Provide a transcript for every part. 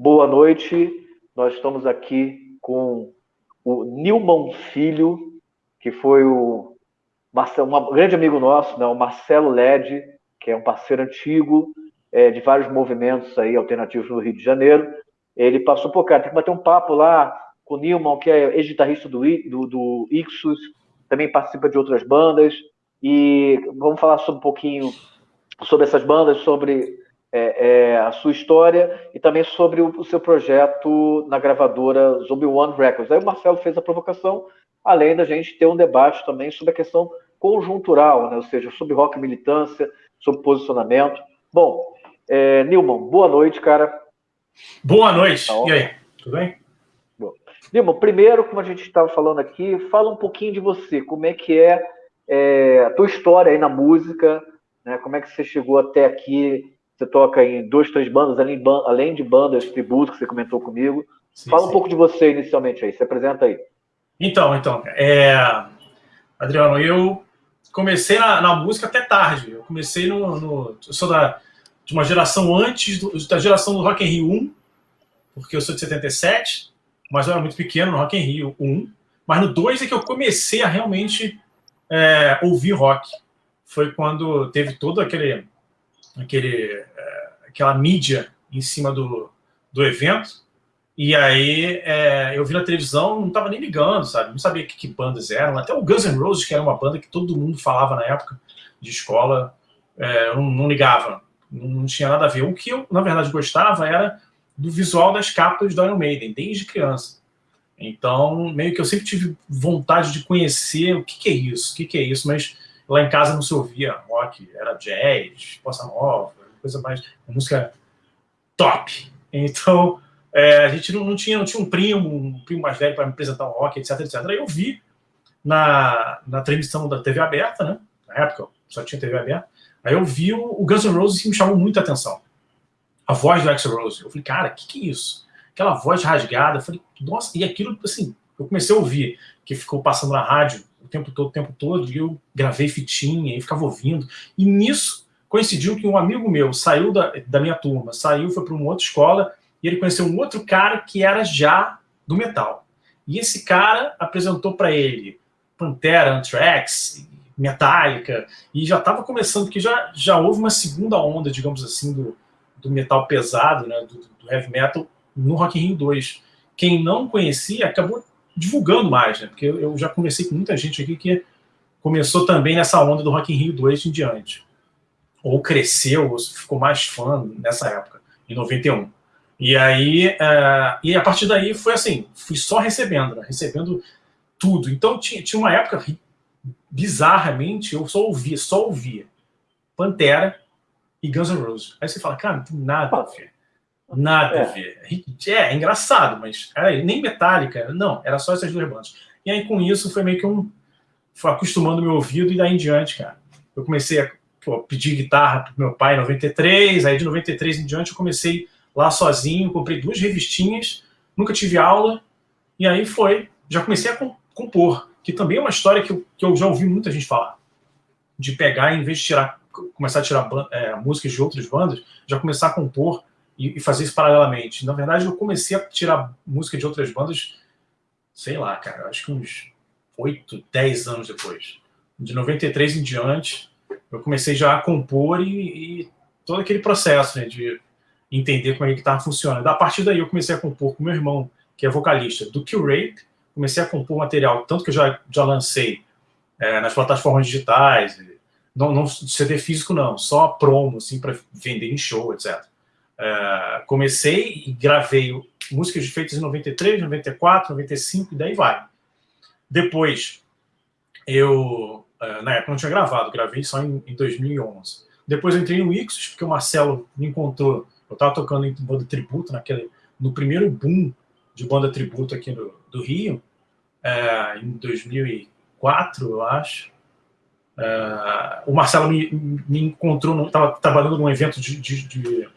boa noite. Nós estamos aqui com o Nilman Filho, que foi o Marcelo, um grande amigo nosso, né, o Marcelo Led, que é um parceiro antigo é, de vários movimentos aí alternativos no Rio de Janeiro. Ele passou por cá, tem que bater um papo lá com o Nilman, que é ex-guitarrista do, do, do Ixus, também participa de outras bandas, e vamos falar sobre um pouquinho sobre essas bandas, sobre é, é, a sua história e também sobre o, o, seu projeto na gravadora Zombie One Records. Aí o Marcelo fez a provocação, além da gente ter um debate também sobre a questão conjuntural, né? ou seja, sobre rock militância, sobre posicionamento. Bom, é, Nilman, boa noite, cara. Boa noite. Tá e aí, tudo bem? Bom. Nilman, primeiro, como a gente estava falando aqui, fala um pouquinho de você, como é que é, é a tua história aí na música, né? como é que você chegou até aqui, você toca em duas, três bandas, além, de bandas tributo que você comentou comigo. Sim, Fala sim. um pouco de você inicialmente aí, se apresenta aí. Então, então, é... Adriano, eu comecei na, na, música até tarde. Eu comecei no, no, Eu sou da, de uma geração antes do, da geração do Rock in Rio 1, porque eu sou de 77, mas eu era muito pequeno no Rock in Rio 1. Mas no 2 é que eu comecei a realmente é, ouvir rock. Foi quando teve todo aquele aquele, é, aquela mídia em cima do, do evento. E aí é, eu vi na televisão, não estava nem ligando, sabe? Não sabia que, que, bandas eram. Até o Guns N' Roses, que era uma banda que todo mundo falava na época de escola, é, eu não, não ligava. Não, não, tinha nada a ver. O que eu, na verdade, gostava era do visual das capas do Iron Maiden, desde criança. Então, meio que eu sempre tive vontade de conhecer o que, que é isso, o que, que é isso, mas Lá em casa não se ouvia rock, era jazz, bossa nova, coisa mais, música top. Então, é, a gente não, não, tinha, não tinha um primo, um primo mais velho para me apresentar o rock, etc, etc. Aí eu vi na, na transmissão da TV aberta, né? Na época só tinha TV aberta. Aí eu vi o, o Guns N' Roses que me chamou muita atenção. A voz do Axl Rose. Eu falei, cara, o que, que é isso? Aquela voz rasgada. Eu falei, nossa, e aquilo, assim, eu comecei a ouvir, que ficou passando na rádio tempo todo, o tempo todo, e eu gravei fitinha e ficava ouvindo. E nisso coincidiu que um amigo meu saiu da, da minha turma, saiu, foi para uma outra escola, e ele conheceu um outro cara que era já do metal. E esse cara apresentou para ele Pantera, Anthrax, Metallica, e já estava começando, porque já, já houve uma segunda onda, digamos assim, do, do metal pesado, né, do, do heavy metal, no Rock in Rio 2. Quem não conhecia acabou divulgando mais, né? Porque eu já conversei com muita gente aqui que começou também nessa onda do Rock in Rio 2 em diante. Ou cresceu, ou ficou mais fã nessa época, em 91. E aí, uh, e a partir daí foi assim, fui só recebendo, né? recebendo tudo. Então tinha, tinha uma época, bizarramente, eu só ouvia, só ouvia Pantera e Guns N' Roses. Aí você fala, cara, não tem nada ver. Nada é. a ver. É, é engraçado, mas era, nem Metallica, não, era só essas duas bandas. E aí com isso foi meio que um. Foi acostumando meu ouvido e daí em diante, cara. Eu comecei a pô, pedir guitarra pro meu pai em 93, aí de 93 em diante eu comecei lá sozinho, comprei duas revistinhas, nunca tive aula, e aí foi. Já comecei a compor, que também é uma história que eu, que eu já ouvi muita gente falar. De pegar, em vez de tirar, começar a tirar é, músicas de outras bandas, já começar a compor e, e, fazer isso paralelamente. Na verdade, eu comecei a tirar música de outras bandas, sei lá, cara, acho que uns 8, 10 anos depois. De 93 em diante, eu comecei já a compor e, e todo aquele processo né, de entender como é que estava funcionando. A partir daí, eu comecei a compor com meu irmão, que é vocalista do Kill Rape, comecei a compor material, tanto que eu já, já lancei é, nas plataformas digitais, não, não CD físico não, só promo, assim, para vender em show, etc. É, comecei e gravei músicas feitas em 93, 94, 95 e daí vai. Depois, eu, é, na época não tinha gravado, gravei só em, em 2011. Depois eu entrei no Ixos, porque o Marcelo me encontrou, eu estava tocando em banda tributo, naquele, no primeiro boom de banda tributo aqui no, do Rio, é, em 2004, eu acho. O Marcelo me, me encontrou, estava trabalhando num evento de, de, de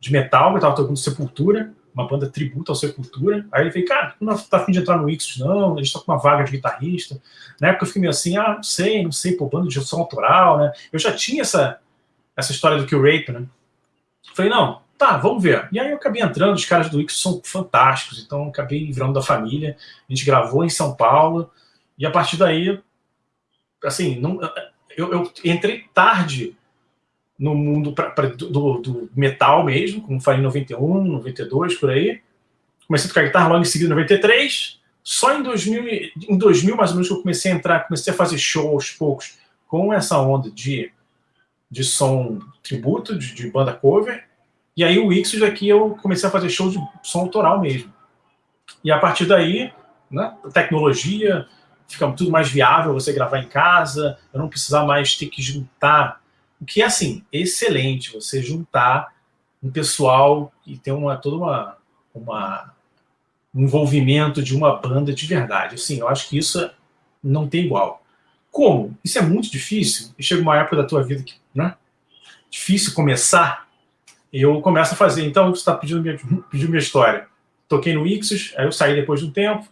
de metal, eu tava tocando Sepultura, uma banda tributo ao Sepultura. Aí ele falou, cara, não tá afim de entrar no Ixos, não, a gente tá com uma vaga de guitarrista. Na época eu fiquei meio assim, ah, não sei, não sei, pô, banda de som autoral, né? Eu já tinha essa, essa história do Kill Rape, né? falei, não, tá, vamos ver. E aí eu acabei entrando, os caras do Ix são fantásticos, então acabei virando da família. A gente gravou em São Paulo, e a partir daí, assim, não, eu, eu entrei tarde no mundo pra, pra, do, do, metal mesmo, como falei em 91, 92, por aí. Comecei a tocar guitarra logo em seguida, em 93. Só em 2000, em 2000, mais ou menos, que eu comecei a entrar, comecei a fazer show aos poucos com essa onda de, de som tributo, de, de banda cover. E aí o Ixos aqui eu comecei a fazer show de som autoral mesmo. E a partir daí, né, tecnologia, fica tudo mais viável você gravar em casa, eu não precisar mais ter que juntar o que é, assim, excelente você juntar um pessoal e ter uma, toda uma, uma, um envolvimento de uma banda de verdade. Assim, eu acho que isso não tem igual. Como? Isso é muito difícil. Chega uma época da tua vida que, né? Difícil começar. Eu começo a fazer. Então, você está pedindo minha, pedindo minha história. Toquei no Ixos, aí eu saí depois de um tempo.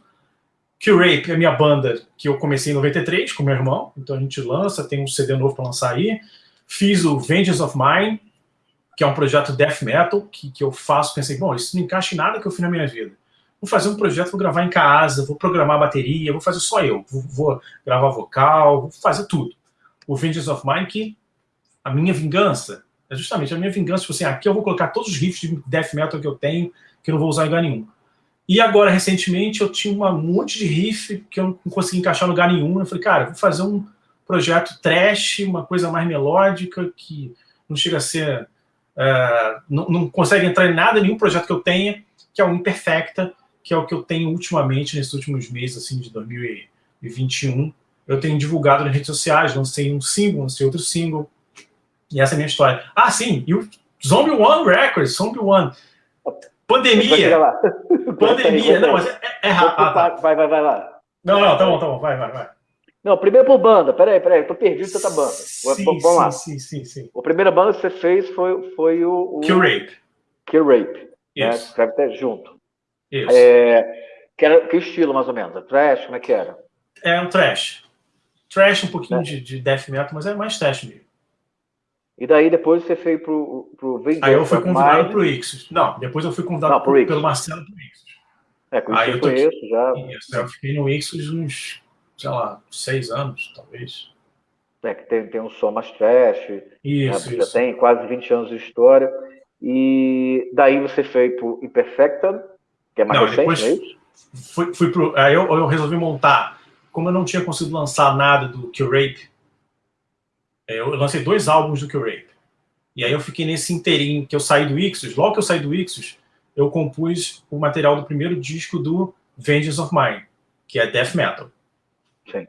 Q-Rape é a minha banda que eu comecei em 93 com meu irmão. Então a gente lança, tem um CD novo para lançar aí. Fiz o Vengeance of Mine, que é um projeto death metal, que, que eu faço, pensei, bom, isso não encaixa em nada que eu fiz na minha vida. Vou fazer um projeto, vou gravar em casa, vou programar a bateria, vou fazer só eu, vou, vou gravar vocal, vou fazer tudo. O Vengeance of Mine, que a minha vingança, é justamente a minha vingança, tipo assim, aqui eu vou colocar todos os riffs de death metal que eu tenho, que eu não vou usar em lugar nenhum. E agora, recentemente, eu tinha um monte de riff que eu não consegui encaixar em lugar nenhum. Eu falei, cara, vou fazer um, projeto trash, uma coisa mais melódica, que não chega a ser... Uh, não, não, consegue entrar em nada, nenhum projeto que eu tenha, que é o Imperfecta, que é o que eu tenho ultimamente, nesses últimos meses, assim, de 2021. Eu tenho divulgado nas redes sociais, lancei um single, lancei outro single, e essa é a minha história. Ah, sim, e o Zombie One Records, Zombie One. Pandemia. Pandemia, não, mas é, é, é rápido. Vai, vai, vai lá. Não, não, tá bom, tá bom, vai, vai, vai. Não, primeiro por banda. Peraí, peraí, tô perdido tanta banda. Sim, Vamos sim, lá. Sim, sim, sim. A primeira banda que você fez foi, foi o. o... Kill Rape. Kill Rape. Né? Isso. Né? Escreve até junto. Isso. É, que, era, que estilo, mais ou menos? Trash? Como é que era? É um trash. Trash, um pouquinho é. de, de death metal, mas é mais trash mesmo. E daí depois você foi pro, pro Aí eu fui convidado Mind. pro Ixos. Não, depois eu fui convidado Não, pro pelo Marcelo pro Ixos. É, com Aí eu conheço já. Isso, eu fiquei no Ixos uns sei lá, seis anos, talvez. É, que tem, tem um som mais trash. Isso, né? Já tem quase 20 anos de história. E daí você foi pro Imperfecta, que é mais não, recente, não é isso? Fui, fui pro, aí eu, eu, resolvi montar, como eu não tinha conseguido lançar nada do Kill Rape, é, eu lancei dois álbuns do Kill Rape. E aí eu fiquei nesse inteirinho, que eu saí do Ixos, logo que eu saí do Ixos, eu compus o material do primeiro disco do Vengeance of Mine, que é Death Metal. Sim.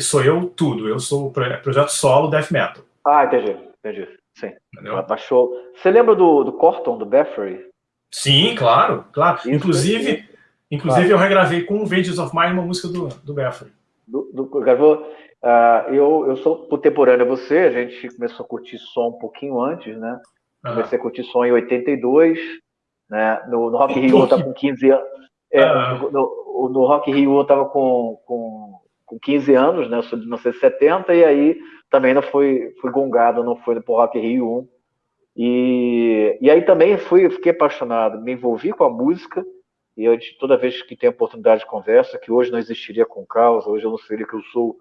Sou eu tudo. Eu sou o projeto solo death metal. Ah, entendi. Entendi. Sim. Entendeu? Baixou. Você lembra do, do Corton, do Bathory? Sim, claro. claro. Isso, inclusive, isso. inclusive claro. eu regravei com o Vengeance of Mine uma música do, do Bathory. Do, do, gravou... Uh, eu, eu sou contemporâneo a você, a gente começou a curtir som um pouquinho antes, né? Comecei a curtir som em 82, né? No, no Rock Rio eu estava com 15 anos. É, no, no, no, Rock Rio eu estava com, com, com 15 anos, né? Eu sou de 1970, e aí também não fui, fui gongado, não fui pro Rock Rio 1. E, e aí também fui, fiquei apaixonado, me envolvi com a música, e eu, toda vez que tenho oportunidade de conversa, que hoje não existiria com causa, hoje eu não seria que eu sou,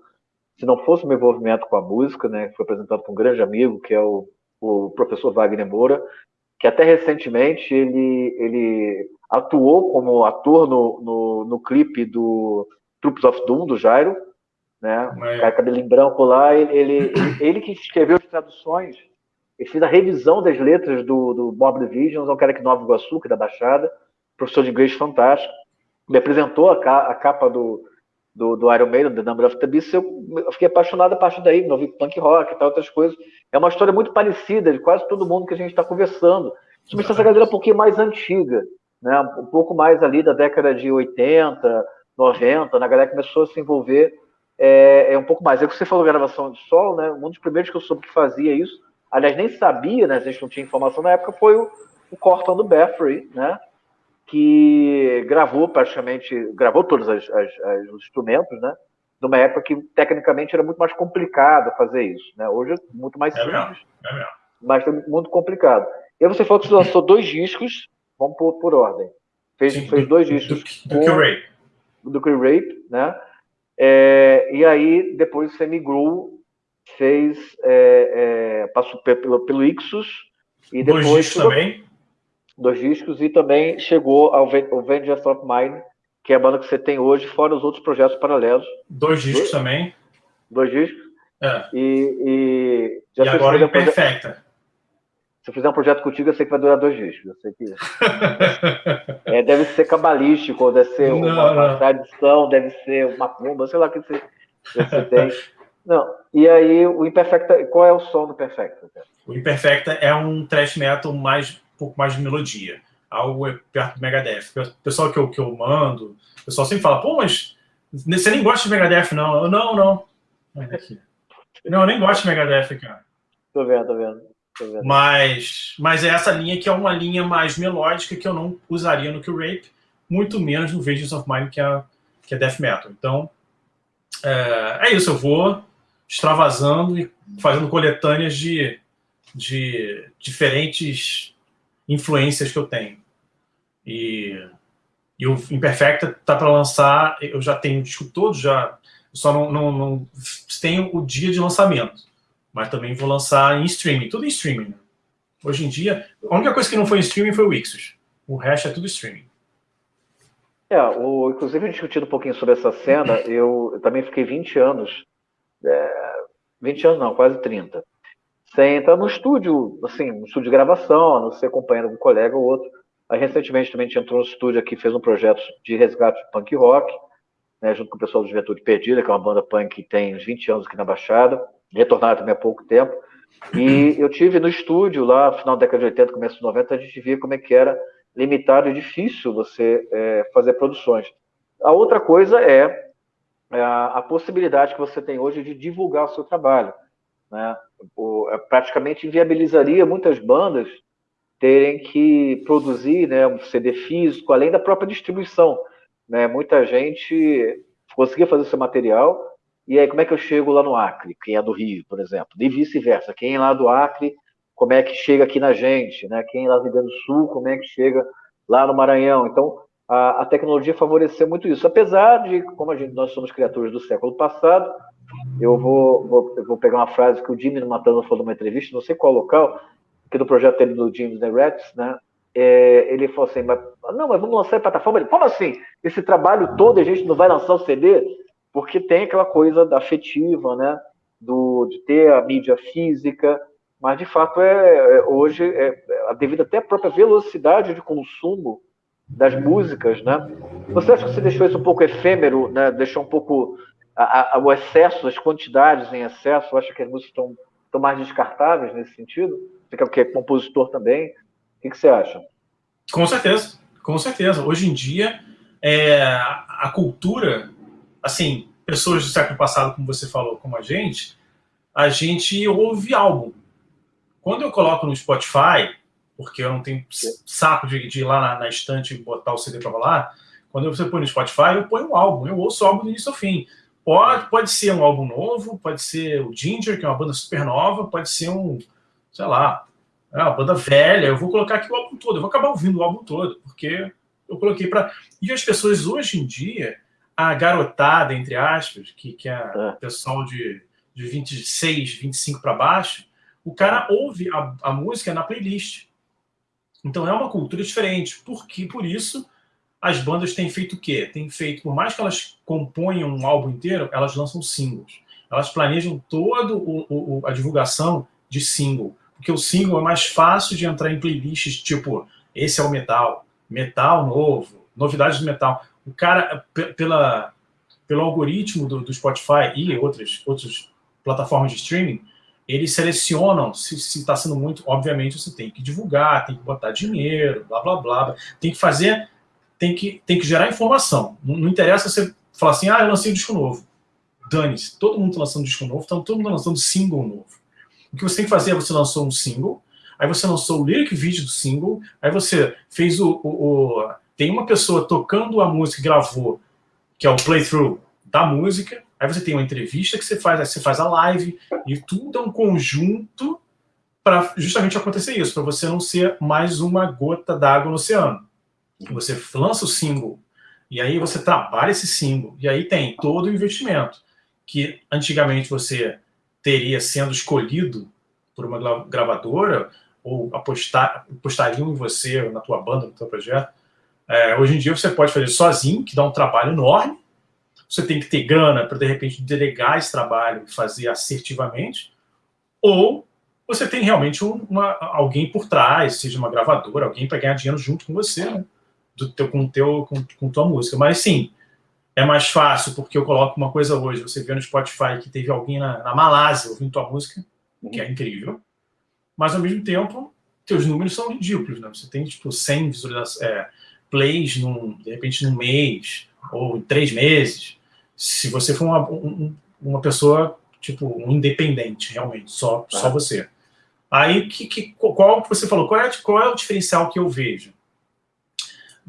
se não fosse o meu envolvimento com a música, né? Que foi apresentado por um grande amigo, que é o, o professor Wagner Moura, que até recentemente ele, ele atuou como ator no, no, no clipe do Troops of Doom, do Jairo, né? É. O cara cabelinho branco lá, ele, ele, ele, que escreveu as traduções, ele fez a revisão das letras do, do Bob Divisions, é um cara no Nova Iguaçu, que é da Baixada, professor de inglês fantástico, me apresentou a, a capa do, do, do Iron Maiden, The Number of the Beast, eu, eu fiquei apaixonado a partir daí, ouvi punk rock e tal, outras coisas. É uma história muito parecida de quase todo mundo que a gente está conversando. Principalmente essa galera um pouquinho mais antiga, né? um pouco mais ali da década de 80, 90, na galera começou a se envolver é, é um pouco mais. É que você falou, gravação de solo, né? Um dos primeiros que eu soube que fazia isso, aliás, nem sabia, né? A gente não tinha informação na época, foi o, o Corton do Bathory, né? Que gravou praticamente, gravou todos as, as, as, os instrumentos, né? Numa época que tecnicamente era muito mais complicado fazer isso, né? Hoje é muito mais é simples, mesmo, é mesmo. mas foi muito complicado. E você falou que você lançou dois discos, vamos por, por ordem. Fez, Sim, fez dois discos. Do, do, do Rape. Do Rape, né? É, e aí depois você migrou, fez, é, é, passou pelo, pelo Ixus. E depois dois discos chegou, também? Dois discos e também chegou ao, ao Vengeance of Mine, que é a banda que você tem hoje, fora os outros projetos paralelos. Dois discos dois, também. Dois discos. É. E, e, e agora Imperfecta. Se eu fizer um projeto contigo, eu sei que vai durar dois discos. Eu sei que... é, deve ser cabalístico, deve ser não, uma, uma, tradição, deve ser uma pomba, sei lá o que você, você tem. Não. E aí, o Imperfecta, qual é o som do Imperfecta? O Imperfecta é um thrash metal mais, um pouco mais de melodia. Algo perto do Megadeth. O pessoal que eu, que eu mando, o pessoal sempre fala, pô, mas você nem gosta de Megadeth, não. Eu, não, não. Não, eu nem gosto de Megadeth, cara. Tô vendo, tô vendo. Mas, mas é essa linha que é uma linha mais melódica que eu não usaria no Kill Rape, muito menos no Visions of Mine, que é, que é Death Metal. Então, é, é isso, eu vou extravasando e fazendo coletâneas de, de diferentes influências que eu tenho. E, e o Imperfecta tá para lançar, eu já tenho o disco todo, já só não, não, não tenho o dia de lançamento mas também vou lançar em streaming, tudo em streaming. Hoje em dia, a única coisa que não foi em streaming foi o Ixos. O resto é tudo streaming. É, o, inclusive discutindo um pouquinho sobre essa cena, eu, eu também fiquei 20 anos, é, 20 anos não, quase 30, sem entrar no estúdio, assim, no estúdio de gravação, a não ser acompanhando um colega ou outro. Aí recentemente também a gente entrou no estúdio aqui, fez um projeto de resgate de punk rock, né, junto com o pessoal do Juventude Perdida, que é uma banda punk que tem uns 20 anos aqui na Baixada retornaram também há pouco tempo. E eu tive no estúdio lá, final da década de 80, começo de 90, a gente via como é que era limitado e difícil você é, fazer produções. A outra coisa é, é a, a, possibilidade que você tem hoje de divulgar o seu trabalho. Né? O, é, praticamente inviabilizaria muitas bandas terem que produzir né, um CD físico, além da própria distribuição. Né? Muita gente conseguia fazer seu material, e aí, como é que eu chego lá no Acre, quem é do Rio, por exemplo? E vice-versa, quem é lá do Acre, como é que chega aqui na gente, né? Quem é lá do Rio Grande do Sul, como é que chega lá no Maranhão? Então, a, a tecnologia favoreceu muito isso. Apesar de, como gente, nós somos criaturas do século passado, eu vou, vou, eu vou pegar uma frase que o Jimmy Matando falou numa entrevista, não sei qual local, que do projeto dele do James The Rats, né? É, ele falou assim, mas, não, mas vamos lançar em plataforma. Ele, como assim? Esse trabalho todo a gente não vai lançar o CD? Porque tem aquela coisa da afetiva, né, do, de ter a mídia física, mas de fato é, é hoje é, é devido até à própria velocidade de consumo das músicas, né? Você acha que você deixou isso um pouco efêmero, né? Deixou um pouco a, a, o excesso, as quantidades em excesso? Acha que as músicas estão, estão mais descartáveis nesse sentido? Você que é compositor também? O que, que você acha? Com certeza, com certeza. Hoje em dia, é, a cultura assim, pessoas do século passado, como você falou, como a gente, a gente ouve álbum. Quando eu coloco no Spotify, porque eu não tenho saco de, de ir lá na, na, estante e botar o CD para rolar, quando você põe no Spotify, eu ponho um álbum, eu ouço o álbum do início ao fim. Pode, pode ser um álbum novo, pode ser o Ginger, que é uma banda super nova, pode ser um, sei lá, é uma banda velha, eu vou colocar aqui o álbum todo, eu vou acabar ouvindo o álbum todo, porque eu coloquei para... E as pessoas hoje em dia, a garotada, entre aspas, que, que é, é. pessoal de, de 26, 25 para baixo, o cara ouve a, a, música na playlist. Então é uma cultura diferente. Porque, por isso, as bandas têm feito o quê? Têm feito, por mais que elas componham um álbum inteiro, elas lançam singles. Elas planejam toda a divulgação de single. Porque o single é mais fácil de entrar em playlists, tipo, esse é o metal, metal novo, novidades do metal o cara, pela, pelo algoritmo do, do Spotify e outras, outras plataformas de streaming, eles selecionam se está sendo muito. Obviamente, você tem que divulgar, tem que botar dinheiro, blá blá blá. Tem que fazer, tem que, tem que gerar informação. Não, não interessa você falar assim, ah, eu lancei um disco novo. Dane-se, todo mundo está lançando disco novo, então todo mundo está lançando single novo. O que você tem que fazer é você lançou um single, aí você lançou o lyric video do single, aí você fez o, o, o tem uma pessoa tocando a música gravou, que é o playthrough da música, aí você tem uma entrevista que você faz, aí você faz a live, e tudo é um conjunto para justamente acontecer isso, para você não ser mais uma gota d'água no oceano. Você lança o símbolo, e aí você trabalha esse símbolo, e aí tem todo o investimento que antigamente você teria sendo escolhido por uma gravadora, ou apostar, apostariam em você, na tua banda, no teu projeto. É, hoje em dia você pode fazer sozinho, que dá um trabalho enorme. Você tem que ter grana para, de repente, delegar esse trabalho e fazer assertivamente. Ou você tem realmente uma, alguém por trás, seja uma gravadora, alguém para ganhar dinheiro junto com você, né? Do teu, com, teu, com, com tua música. Mas, sim, é mais fácil, porque eu coloco uma coisa hoje, você vê no Spotify que teve alguém na, na Malásia ouvindo tua música, que é incrível mas ao mesmo tempo, teus números são ridículos, né? Você tem, tipo, 100 visualizações, é, plays, num, de repente, num mês, ou três meses. Se você for uma, um, uma pessoa, tipo, um independente, realmente, só, ah. só você. Aí, que, que, qual você falou? Qual é, qual é o diferencial que eu vejo?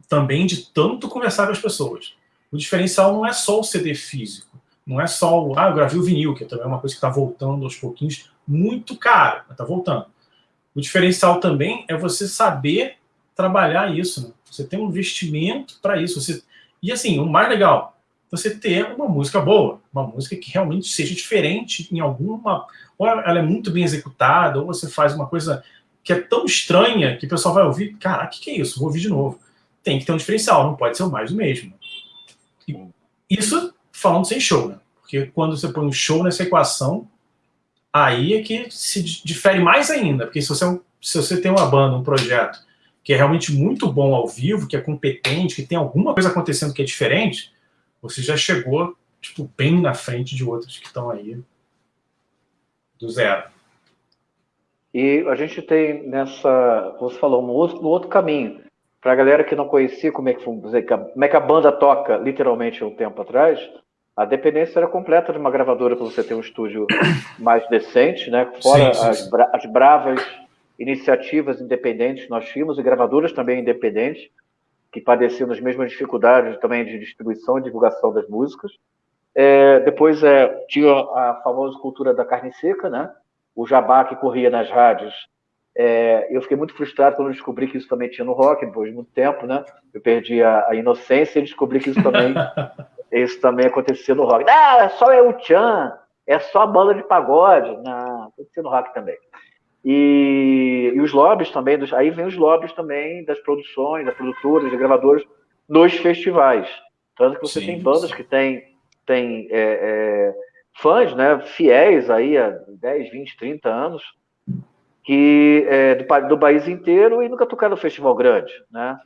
Também de tanto conversar com as pessoas. O diferencial não é só o CD físico, não é só o, ah, eu gravei o vinil, que também é uma coisa que está voltando aos pouquinhos, muito caro, mas está voltando. O diferencial também é você saber trabalhar isso. Né? Você tem um investimento para isso. Você... E assim, o mais legal, você ter uma música boa, uma música que realmente seja diferente em alguma. Ou ela é muito bem executada, ou você faz uma coisa que é tão estranha que o pessoal vai ouvir, caraca, o que, que é isso? Vou ouvir de novo. Tem que ter um diferencial, não pode ser o mais do mesmo. E isso falando sem show, né? Porque quando você põe um show nessa equação, aí é que se difere mais ainda, porque se você, é se você tem uma banda, um projeto que é realmente muito bom ao vivo, que é competente, que tem alguma coisa acontecendo que é diferente, você já chegou tipo, bem na frente de outros que estão aí do zero. E a gente tem nessa, você falou, um outro, um outro caminho. Para a galera que não conhecia como é, que, como é que a banda toca, literalmente, um tempo atrás, a dependência era completa de uma gravadora para você ter um estúdio mais decente, né? Fora sim, sim, as, bra as, bravas iniciativas independentes nós tínhamos, e gravadoras também independentes, que padeciam as mesmas dificuldades também de distribuição e divulgação das músicas. É, depois é, tinha a famosa cultura da carne seca, né? O jabá que corria nas rádios. É, eu fiquei muito frustrado quando descobri que isso também tinha no rock, depois de muito tempo, né? Eu perdi a, a inocência e descobri que isso também Isso também acontecia no rock. Ah, é só o Chan, é só a banda de pagode. Não, acontecia no rock também. E, e os lobbies também, dos, aí vem os lobbies também das produções, das produtoras, das gravadoras, nos festivais. Tanto que você sim, tem bandas sim. que têm tem, é, é, fãs né, fiéis aí há 10, 20, 30 anos, que é, do, do país inteiro e nunca tocaram no festival grande, né?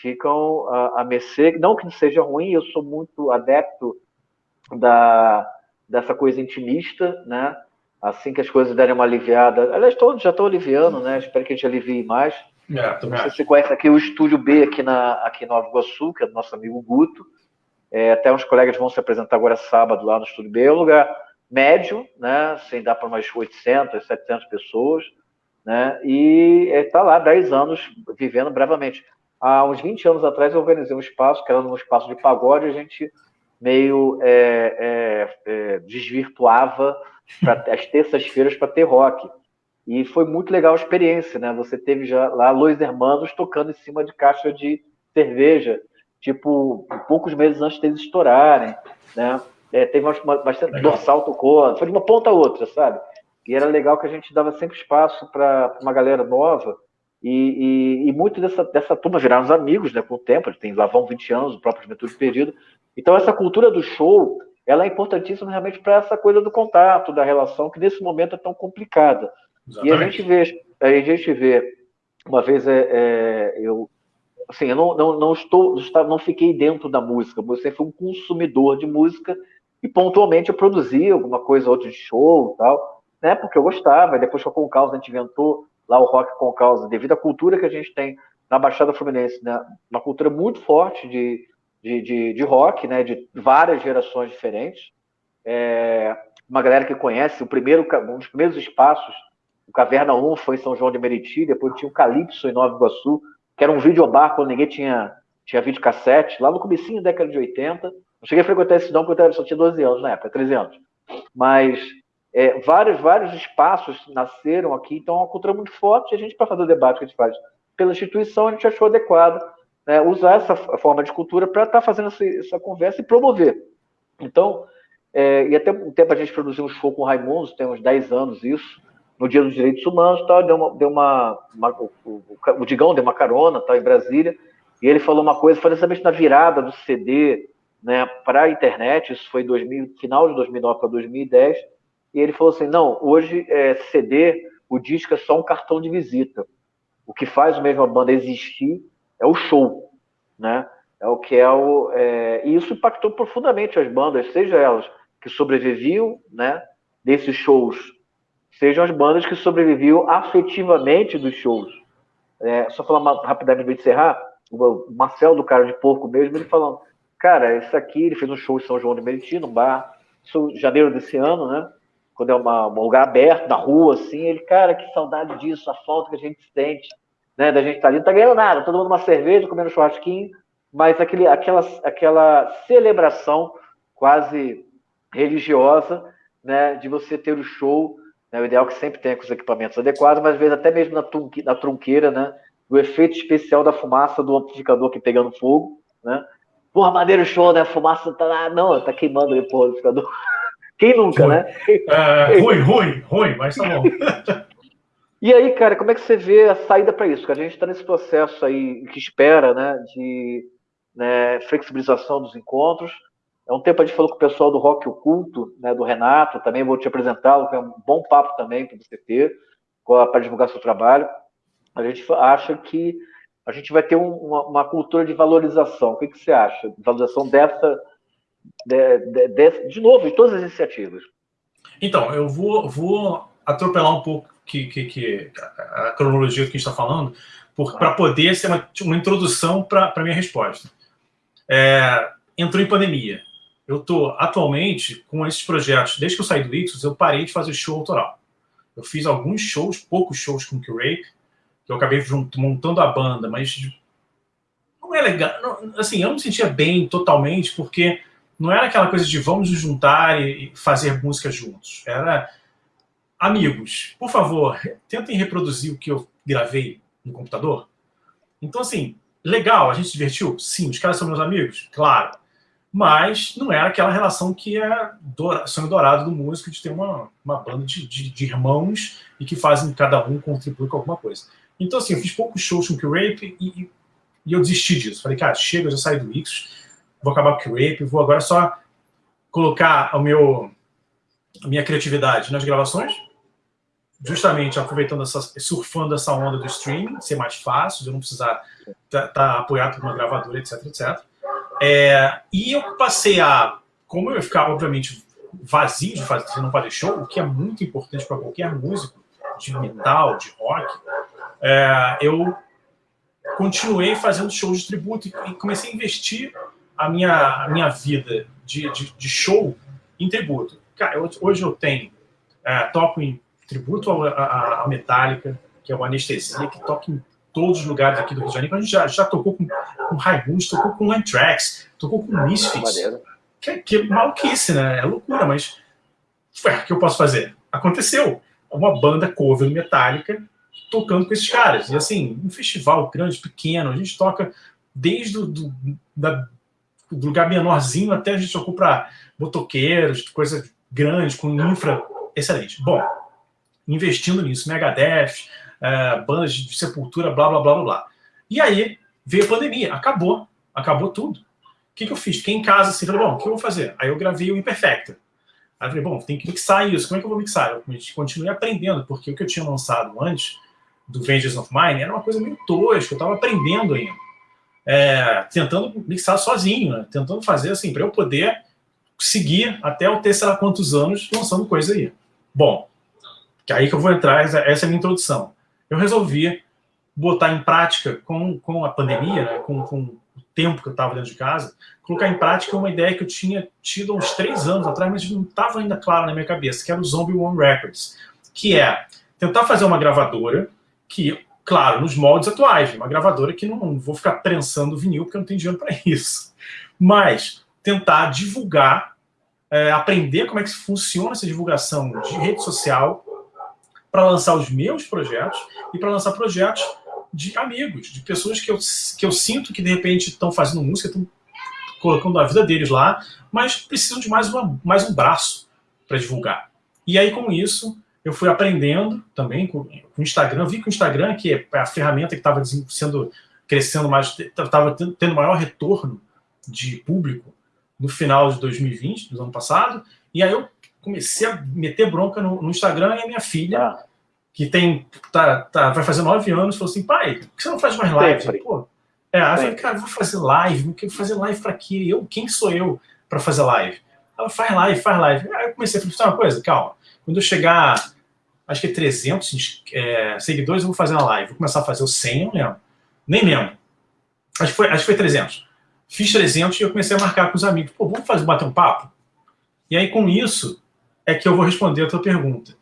ficam a, a mercê, não que seja ruim, eu sou muito adepto da, dessa coisa intimista, né? Assim que as coisas derem uma aliviada, aliás, todos já estão aliviando, né? Espero que a gente alivie mais. É, não sei se você conhece aqui o Estúdio B aqui, na, aqui em Nova Iguaçu, que é do nosso amigo Guto. É, até uns colegas vão se apresentar agora sábado lá no Estúdio B. É um lugar médio, né? Sem dar para umas 800, 700 pessoas, né? E está é, lá 10 anos vivendo bravamente há uns 20 anos atrás eu organizei um espaço, que era um espaço de pagode, a gente meio é, é, é, desvirtuava pra, as terças-feiras para ter rock. E foi muito legal a experiência, né? Você teve já lá Los Hermanos tocando em cima de caixa de cerveja, tipo, poucos meses antes deles estourarem, né? É, teve uma, bastante dorsal tocou, foi de uma ponta a outra, sabe? E era legal que a gente dava sempre espaço para uma galera nova e, e, e, muito dessa, dessa turma viraram os amigos né, com o tempo, tem lá vão 20 anos, o próprio Juventude Perdido. Então, essa cultura do show ela é importantíssima realmente para essa coisa do contato, da relação, que nesse momento é tão complicada. Exatamente. E a gente vê, a gente vê uma vez é, é, eu assim, eu não, não, não estou, não fiquei dentro da música, sempre fui um consumidor de música e pontualmente eu produzia alguma coisa outra de show e tal, né? Porque eu gostava, e depois que a Concausa a gente inventou lá o rock com causa, devido à cultura que a gente tem na Baixada Fluminense, né? uma cultura muito forte de, de, de, de rock, né? de várias gerações diferentes. É, uma galera que conhece, o primeiro, um dos primeiros espaços, o Caverna 1 foi em São João de Meriti, depois tinha o Calypso em Nova Iguaçu, que era um videobar quando ninguém tinha, tinha videocassete, lá no comecinho da década de 80. Não cheguei a frequentar esse não, porque eu só tinha 12 anos na época, 13 anos. Mas é, vários, vários espaços nasceram aqui, então é uma cultura muito forte, e a gente, para fazer o debate que a gente faz pela instituição, a gente achou adequado né, usar essa forma de cultura para estar tá fazendo essa, essa, conversa e promover. Então, é, e até um tempo a gente produziu um show com o Raimundo, tem uns 10 anos isso, no Dia dos Direitos Humanos, tal, deu uma, deu uma, uma o, o, Digão deu uma carona tal, em Brasília, e ele falou uma coisa, foi exatamente na virada do CD né, para a internet, isso foi 2000, final de 2009 para 2010, e ele falou assim, não, hoje é, CD, o disco é só um cartão de visita. O que faz mesmo a banda existir é o show, né? É o que é o... É, e isso impactou profundamente as bandas, seja elas que sobreviviam, né, desses shows, sejam as bandas que sobreviviam afetivamente dos shows. É, só falar uma, rapidamente para encerrar, o Marcel do Cara de Porco mesmo, ele falando, cara, isso aqui, ele fez um show em São João de Meriti, num bar, isso janeiro desse ano, né? Quando é uma, um lugar aberto, na rua, assim, ele, cara, que saudade disso, a falta que a gente sente, né? Da gente estar tá ali, não tá ganhando nada, todo mundo uma cerveja, comendo churrasquinho, mas aquele, aquela, aquela celebração quase religiosa, né? De você ter o show, né, o ideal é que sempre tenha com os equipamentos adequados, mas às vezes até mesmo na, na trunqueira, né? O efeito especial da fumaça do amplificador que pegando fogo, né? Porra, maneiro show, né? A fumaça tá lá. Não, tá queimando porra, o amplificador. Quem nunca, ruim. né? É, ruim, ruim, ruim, mas tá bom. e aí, cara, como é que você vê a saída para isso? Que a gente está nesse processo aí que espera, né, de né, flexibilização dos encontros. É um tempo a gente falou com o pessoal do Rock Oculto, né, do Renato, também vou te apresentá-lo, que é um bom papo também para você ter, para divulgar seu trabalho. A gente acha que a gente vai ter um, uma, uma, cultura de valorização. O que, que você acha? Valorização dessa, de, de, de, de, novo, de todas as iniciativas. Então, eu vou, vou atropelar um pouco que, que, que a cronologia que está falando, para poder ser uma, uma introdução para a minha resposta. É, entrou em pandemia. Eu estou, atualmente, com esses projetos, desde que eu saí do Ixos, eu parei de fazer show autoral. Eu fiz alguns shows, poucos shows com o Q-Rape, que eu acabei montando a banda, mas não é legal. Não, assim, eu não me sentia bem totalmente, porque não era aquela coisa de vamos nos juntar e fazer música juntos. Era amigos, por favor, tentem reproduzir o que eu gravei no computador. Então, assim, legal, a gente se divertiu? Sim. Os caras são meus amigos? Claro. Mas não era aquela relação que é sonho dourado do músico de ter uma, uma banda de, de, de irmãos e que fazem cada um contribuir com alguma coisa. Então, assim, eu fiz poucos shows com o Q-Rape e, e, eu desisti disso. Falei, cara, chega, eu já saí do X, vou acabar com o Q-Rape, vou agora só colocar o meu, a minha criatividade nas gravações, justamente aproveitando essa, surfando essa onda do streaming, ser mais fácil, de não precisar estar tá, tá apoiado por uma gravadora, etc, etc. É, e eu passei a, como eu ficar, obviamente, vazio de fazer, não fazer show, o que é muito importante para qualquer músico, de metal, de rock, é, eu continuei fazendo shows de tributo e comecei a investir a minha, a minha vida de, de, de show em tributo. Cara, eu, hoje eu tenho, é, toco em tributo à Metallica, que é uma anestesia, que toca em todos os lugares aqui do Rio de Janeiro. A gente já, já tocou com, com Raimundos, tocou com Anthrax, tocou com Misfits. Que, que maluquice, né? É loucura, mas ué, o que eu posso fazer? Aconteceu. Uma banda cover metálica tocando com esses caras. E assim, um festival grande, pequeno, a gente toca desde o do, da, do lugar menorzinho até a gente tocou para motoqueiros, coisa grande, com infra excelente. Bom, investindo nisso, Megadeth, é, bandas de sepultura, blá, blá, blá, blá, blá. E aí veio a pandemia, acabou, acabou tudo. O que, que eu fiz? Fiquei em casa assim, falei, bom, o que eu vou fazer? Aí eu gravei o Imperfecta. Aí falei, bom, tem que mixar isso, como é que eu vou mixar? Eu continuei aprendendo, porque o que eu tinha lançado antes do Vengeance of Mine era uma coisa meio tosca, eu estava aprendendo ainda. É, tentando mixar sozinho, né? tentando fazer assim, para eu poder seguir até eu ter, sei lá quantos anos lançando coisa aí. Bom, que é aí que eu vou entrar, essa é a minha introdução. Eu resolvi botar em prática com, com a pandemia, né, com, com o tempo que eu estava dentro de casa, colocar em prática uma ideia que eu tinha tido uns três anos atrás, mas não estava ainda claro na minha cabeça, que era o Zombie One Records, que é tentar fazer uma gravadora que, claro, nos moldes atuais, uma gravadora que não, não vou ficar prensando vinil porque eu não tenho dinheiro para isso, mas tentar divulgar é, aprender como é que funciona essa divulgação de rede social para lançar os meus projetos e para lançar projetos de amigos, de pessoas que eu, que eu sinto que de repente estão fazendo música, estão colocando a vida deles lá, mas precisam de mais, uma, mais um braço para divulgar. E aí, com isso, eu fui aprendendo também com, o Instagram. Vi que o Instagram, que é a ferramenta que estava sendo crescendo mais, estava tendo maior retorno de público no final de 2020, do ano passado, e aí eu comecei a meter bronca no, no Instagram e a minha filha, ah. que tem tá, tá, vai fazer nove anos, falou assim, pai, por que você não faz mais live? Pô, é, aí eu falei, cara, vou fazer live, não quero fazer live para quê? Eu, quem sou eu para fazer live? Ela faz live, faz live. Aí eu comecei a falar, uma coisa, calma, quando eu chegar, acho que é 300 é, seguidores, eu vou fazer uma live. Vou começar a fazer o 100, não lembro. Nem lembro. Acho que foi, acho que foi 300. Fiz 300 e eu comecei a marcar com os amigos. Pô, vamos fazer, bater um papo? E aí, com isso, é que eu vou responder a tua pergunta.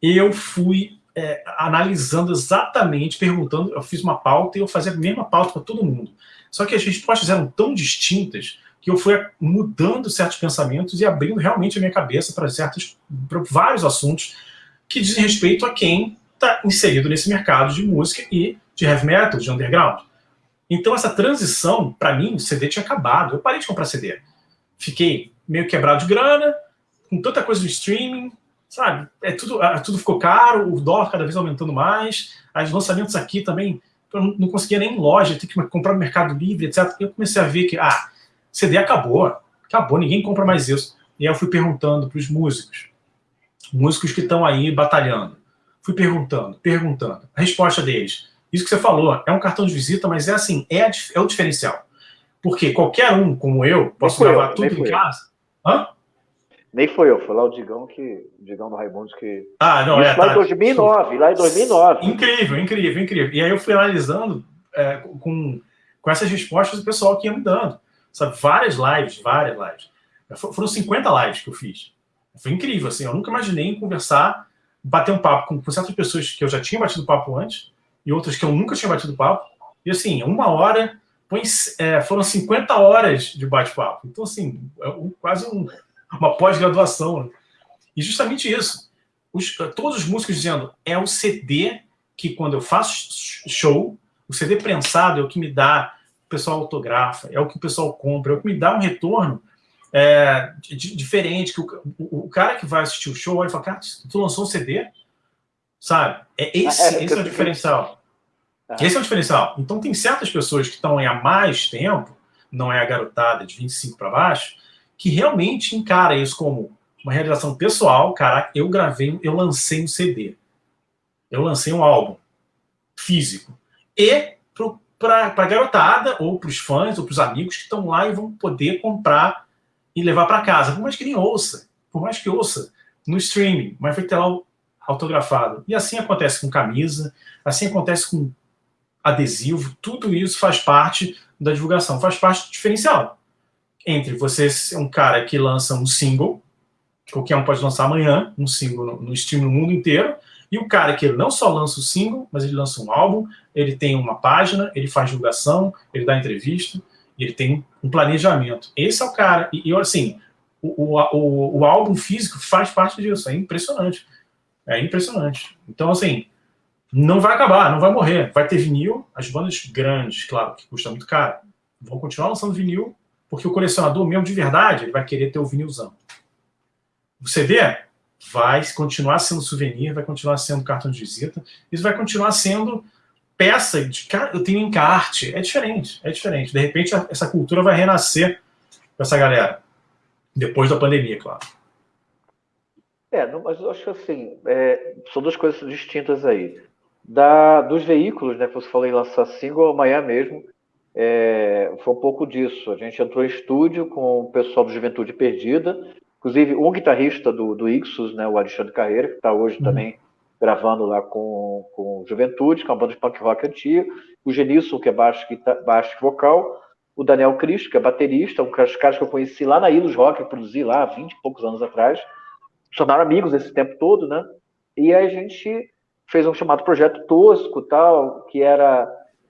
Eu fui é, analisando exatamente, perguntando, eu fiz uma pauta e eu fazia a mesma pauta para todo mundo. Só que as respostas eram tão distintas que eu fui mudando certos pensamentos e abrindo realmente a minha cabeça para certos, para vários assuntos que dizem respeito a quem está inserido nesse mercado de música e de heavy metal, de underground. Então, essa transição, para mim, o CD tinha acabado. Eu parei de comprar CD. Fiquei meio quebrado de grana, com tanta coisa no streaming, sabe? É tudo, é, tudo ficou caro, o dólar cada vez aumentando mais, os lançamentos aqui também, eu não conseguia nem em loja, tinha que comprar no Mercado Livre, etc. Eu comecei a ver que, ah, CD acabou, acabou, ninguém compra mais isso. E aí eu fui perguntando para os músicos, músicos que estão aí batalhando. Fui perguntando, perguntando. A resposta deles, isso que você falou, é um cartão de visita, mas é assim, é, a, é o diferencial. Porque qualquer um, como eu, posso gravar eu, tudo em casa. Hã? Nem foi eu, foi lá o Digão que. O Digão do Raimundo que. Ah, não, é. Lá tá. em 2009, lá em 2009. Incrível, incrível, incrível. E aí eu fui analisando é, com, com essas respostas do pessoal que ia me dando. Sabe, várias lives, várias lives. Foram 50 lives que eu fiz. Foi incrível, assim. Eu nunca imaginei conversar, bater um papo com, com certas pessoas que eu já tinha batido papo antes e outras que eu nunca tinha batido papo. E assim, uma hora, é, foram 50 horas de bate-papo. Então, assim, é quase um, uma pós-graduação. E justamente isso. Os, todos os músicos dizendo, é o CD que quando eu faço show, o CD prensado é o que me dá, o pessoal autografa, é o que o pessoal compra, é o que me dá um retorno é, diferente, que o, o, o, cara que vai assistir o show olha e fala, cara, tu lançou um CD? Sabe? É esse, é, é, esse é o diferencial. É. Esse é o diferencial. Então tem certas pessoas que estão aí há mais tempo, não é a garotada de 25 para baixo, que realmente encara isso como uma realização pessoal. Cara, eu gravei, eu lancei um CD. Eu lancei um álbum físico. E para a garotada, ou para os fãs, ou para os amigos que estão lá e vão poder comprar e levar para casa. Por mais que nem ouça, por mais que ouça no streaming, mas vai ter lá autografado. E assim acontece com camisa, assim acontece com adesivo, tudo isso faz parte da divulgação, faz parte do diferencial entre você ser um cara que lança um single, qualquer um pode lançar amanhã, um single no, no no mundo inteiro, e o cara que ele não só lança o single, mas ele lança um álbum, ele tem uma página, ele faz divulgação, ele dá entrevista, ele tem um planejamento. Esse é o cara. E, e assim, o, o, o, o, álbum físico faz parte disso. É impressionante. É impressionante. Então, assim, não vai acabar, não vai morrer. Vai ter vinil, as bandas grandes, claro, que custa muito caro, vão continuar lançando vinil porque o colecionador mesmo de verdade, ele vai querer ter o vinilzão. O CD vai continuar sendo souvenir, vai continuar sendo cartão de visita, isso vai continuar sendo peça de eu tenho encarte, é diferente, é diferente. De repente essa cultura vai renascer com essa galera depois da pandemia, claro. É, mas eu acho assim, é, são duas coisas distintas aí. Da, dos veículos, né, que você falou em lançar single, amanhã mesmo, é, foi um pouco disso. A gente entrou em estúdio com o pessoal do Juventude Perdida, inclusive um guitarrista do, do Ixus, né, o Alexandre Carreira, que está hoje uhum. também gravando lá com, com Juventude, que é uma banda de punk rock antiga, o Genilson, que é baixo, baixo vocal, o Daniel Cristo, que é baterista, um dos caras que eu conheci lá na Ilus Rock, eu produzi lá há 20 e poucos anos atrás, tornaram amigos esse tempo todo, né? E aí a gente fez um chamado Projeto Tosco, tal, que era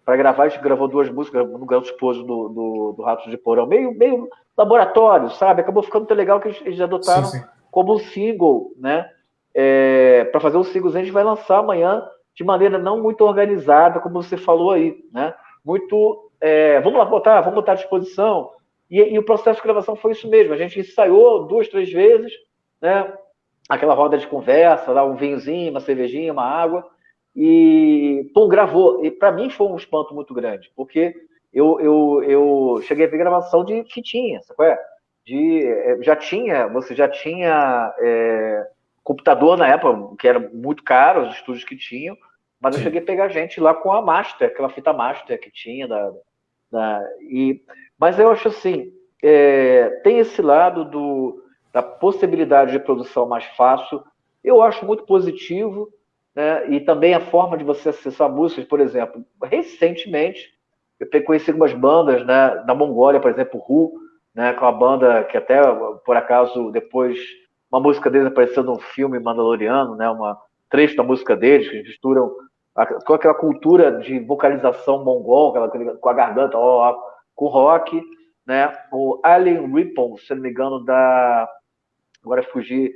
para gravar, a gente gravou duas músicas no Gato Esposo do, do, do Ratos de Porão, meio, meio laboratório, sabe? Acabou ficando tão legal que eles adotaram sim, sim. como um single, né? É, para fazer os singles, a gente vai lançar amanhã de maneira não muito organizada, como você falou aí, né? Muito, é, vamos lá botar, vamos botar à disposição. E, e, o processo de gravação foi isso mesmo. A gente ensaiou duas, três vezes, né? Aquela roda de conversa, lá um vinhozinho, uma cervejinha, uma água e pô, gravou. E para mim foi um espanto muito grande, porque eu, eu, eu cheguei a ver gravação de fitinha, sabe qual é? De, é, já tinha, você já tinha é, computador na época, que era muito caro, os estúdios que tinham, mas Sim. eu cheguei a pegar gente lá com a master, aquela fita master que tinha, da, da e, mas eu acho assim, é, tem esse lado do, da possibilidade de produção mais fácil, eu acho muito positivo, né? e também a forma de você acessar músicas, por exemplo, recentemente eu conheci algumas bandas, né, na Mongólia, por exemplo, Ru, né, com a banda que até, por acaso, depois uma música deles apareceu num filme Mandaloriano, né, uma trecho da música deles, que misturam a, com aquela cultura de vocalização mongol, aquela, com a garganta, ó, com rock, né, o Alien Ripple, se não me engano, da, agora fugir,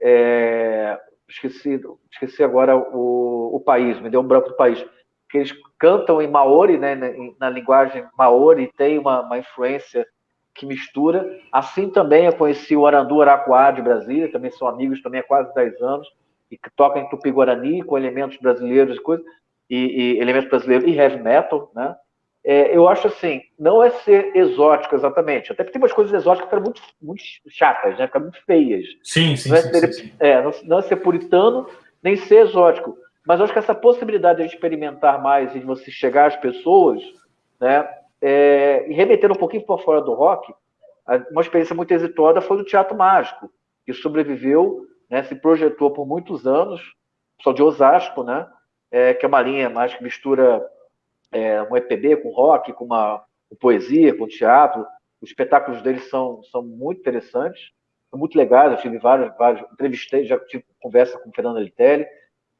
é, esqueci, esqueci agora o, o país, me deu um branco do país, que eles cantam em Maori, né, na, na linguagem Maori, tem uma, uma, influência que mistura. Assim também eu conheci o Arandu Araquá de Brasília, também são amigos também há quase 10 anos, e que tocam em Tupi-Guarani com elementos brasileiros e coisas, e, e elementos brasileiros e heavy metal, né? É, eu acho assim, não é ser exótico exatamente. Até porque tem umas coisas exóticas que ficam muito, muito chatas, né? Ficam muito feias. Sim, sim, não é, sim, ser, sim, sim. É, não, não, é ser puritano, nem ser exótico. Mas eu acho que essa possibilidade de experimentar mais e de você chegar às pessoas, né? É, e remeter um pouquinho para fora do rock, uma experiência muito exitosa foi do Teatro Mágico, que sobreviveu, né, se projetou por muitos anos, só de Osasco, né? É, que é uma linha mais que mistura é, um EPB com rock, com uma com poesia, com teatro. Os espetáculos deles são, são muito interessantes, são muito legais. Eu tive vários, vários entrevistei, já tive conversa com o Fernando Litelli.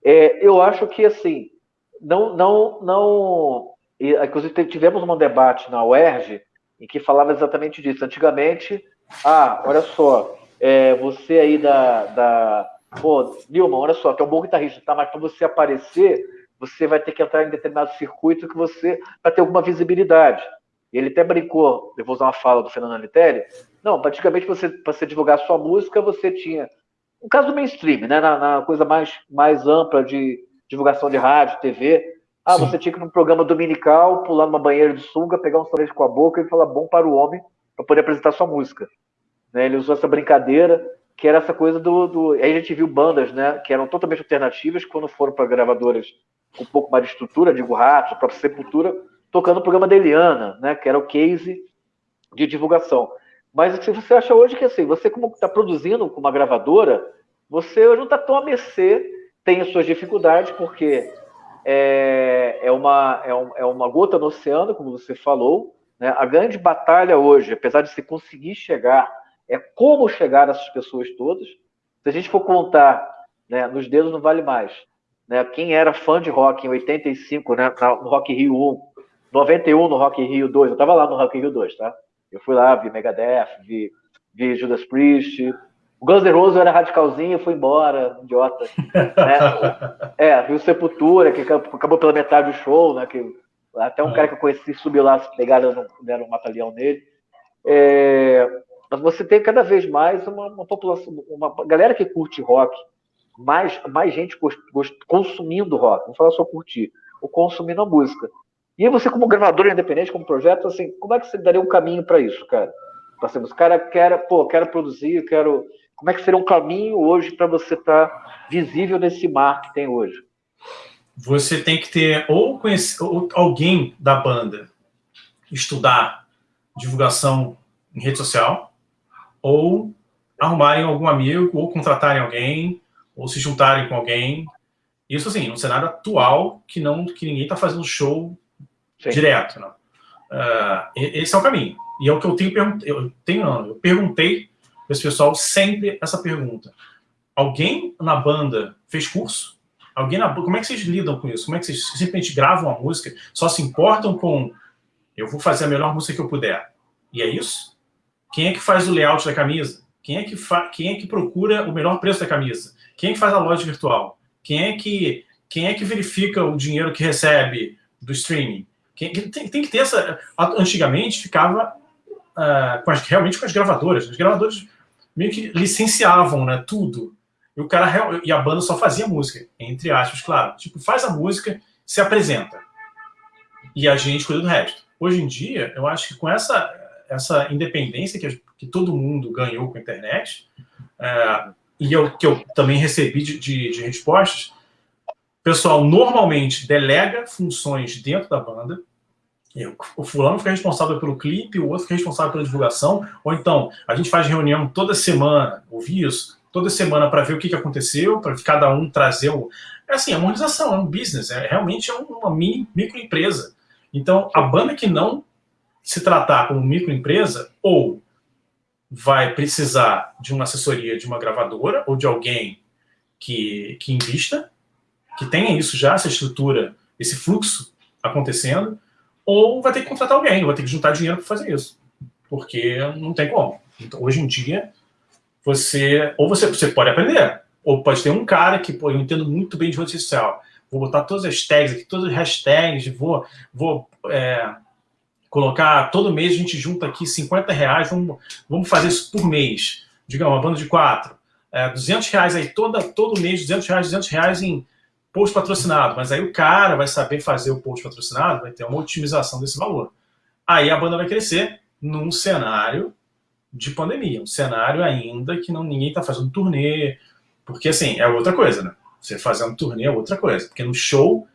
É, eu acho que, assim, não. não, não inclusive, tivemos um debate na UERJ em que falava exatamente disso. Antigamente, ah, olha só, é, você aí da. da Pô, Nilman, olha só, que é um bom guitarrista, tá? Mas para você aparecer, você vai ter que entrar em determinado circuito que você para ter alguma visibilidade. E ele até brincou, eu vou usar uma fala do Fernando Anitelli, não, praticamente você para você divulgar sua música, você tinha um caso do mainstream, né, na, na, coisa mais mais ampla de divulgação de rádio, TV, ah, Sim. você tinha que ir num programa dominical, pular numa banheira de sunga, pegar um sorvete com a boca e falar bom para o homem para poder apresentar sua música. Né, ele usou essa brincadeira, que era essa coisa do, do. Aí a gente viu bandas, né, que eram totalmente alternativas, quando foram para gravadoras com um pouco mais de estrutura, digo Ratos, a própria Sepultura, tocando o programa da Eliana, né, que era o case de divulgação. Mas o que você acha hoje que assim, você como está produzindo com uma gravadora, você não está tão a mercê, tem as suas dificuldades, porque é, é, uma, é, um, é uma gota no oceano, como você falou. Né? A grande batalha hoje, apesar de se conseguir chegar, é como chegar a essas pessoas todas. Se a gente for contar, né, nos dedos não vale mais. Né? Quem era fã de rock em 85, né, no Rock Rio 1, 91 no Rock Rio 2, eu estava lá no Rock Rio 2, tá? Eu fui lá, vi Megadeth, vi, vi Judas Priest, o Guns N' Roses era radicalzinho, foi embora, idiota. né? É, viu Sepultura, que acabou pela metade do show, né? Que até um cara que eu conheci subiu lá, pegaram, deram um batalhão nele. É, mas você tem cada vez mais uma, uma população, uma galera que curte rock, mais, mais gente consumindo rock, não falar só curtir, ou consumindo a música. E aí você, como gravador independente, como projeto, assim, como é que você daria um caminho para isso, cara? Para ser, os cara quer, pô, quero produzir, quero. Como é que seria um caminho hoje para você estar tá visível nesse mar que tem hoje? Você tem que ter ou, conhecer, ou alguém da banda estudar divulgação em rede social, ou arrumarem algum amigo, ou contratarem alguém, ou se juntarem com alguém. Isso, assim, no cenário atual, que não que ninguém está fazendo show Sim. direto. Não. Uh, esse é o caminho. E é o que eu tenho perguntado. Eu tenho, não, eu perguntei para esse pessoal sempre essa pergunta. Alguém na banda fez curso? Alguém na Como é que vocês lidam com isso? Como é que vocês simplesmente gravam a música? Só se importam com eu vou fazer a melhor música que eu puder. E é isso? Quem é que faz o layout da camisa? Quem é que, fa... Quem é que procura o melhor preço da camisa? Quem que faz a loja virtual? Quem é que, Quem é que verifica o dinheiro que recebe do streaming? Quem... Tem, tem que ter essa... Antigamente ficava uh, com as, realmente com as gravadoras. As gravadoras meio que licenciavam né, tudo. E, o cara, e a banda só fazia música, entre aspas, claro. Tipo, faz a música, se apresenta. E a gente cuida do resto. Hoje em dia, eu acho que com essa, essa independência que, que todo mundo ganhou com a internet, é, e eu, que eu também recebi de, de, de respostas, o pessoal normalmente delega funções dentro da banda, eu, o fulano fica responsável pelo clipe, o outro fica responsável pela divulgação, ou então a gente faz reunião toda semana, ouvi isso, toda semana para ver o que, que aconteceu, para cada um trazer o... É assim, é uma organização, é um business, é, realmente é uma mini, microempresa. Então, a banda que não se tratar como microempresa, ou vai precisar de uma assessoria de uma gravadora ou de alguém que, que invista, que tenha isso já, essa estrutura, esse fluxo acontecendo, ou vai ter que contratar alguém, vai ter que juntar dinheiro para fazer isso. Porque não tem como. Então, hoje em dia, você ou você, você pode aprender, ou pode ter um cara que, pô, eu entendo muito bem de rede social, vou botar todas as tags aqui, todas as hashtags, vou, vou é, colocar, todo mês a gente junta aqui 50 reais, vamos, vamos fazer isso por mês, digamos, uma banda de quatro, é, 200 reais aí, toda, todo mês, 200 reais, 200 reais em post patrocinado, mas aí o cara vai saber fazer o post patrocinado, vai ter uma otimização desse valor. Aí a banda vai crescer num cenário de pandemia, um cenário ainda que não ninguém está fazendo turnê, porque assim, é outra coisa, né? Você fazendo turnê é outra coisa, porque no show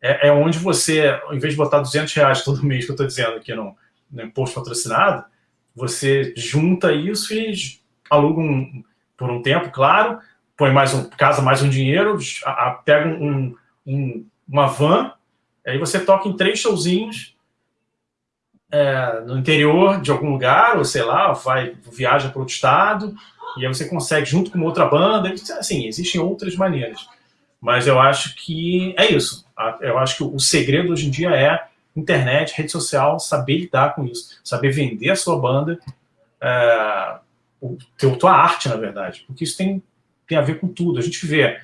é, é onde você, ao invés de botar 200 reais todo mês, que eu estou dizendo aqui no, no imposto patrocinado, você junta isso e aluga um, por um tempo, claro, põe mais um, casa mais um dinheiro, a, a, pega um, um, uma van, aí você toca em três showzinhos é, no interior de algum lugar, ou sei lá, vai, viaja para outro estado, e aí você consegue, junto com outra banda, assim, existem outras maneiras. Mas eu acho que é isso. Eu acho que o segredo hoje em dia é internet, rede social, saber lidar com isso, saber vender a sua banda, é, o tua arte, na verdade, porque isso tem, tem a ver com tudo. A gente vê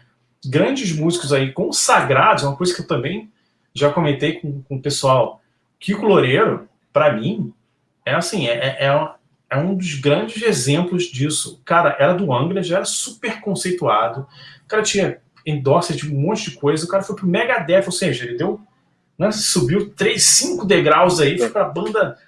grandes músicos aí consagrados, uma coisa que eu também já comentei com, com o pessoal. Kiko Loureiro, para mim, é assim, é, é, é é um dos grandes exemplos disso. Cara era do Angra, já era super conceituado, o cara tinha endorse de um monte de coisa, o cara foi pro Megadeth, ou seja, ele deu, né, subiu três, cinco degraus aí, foi pra banda,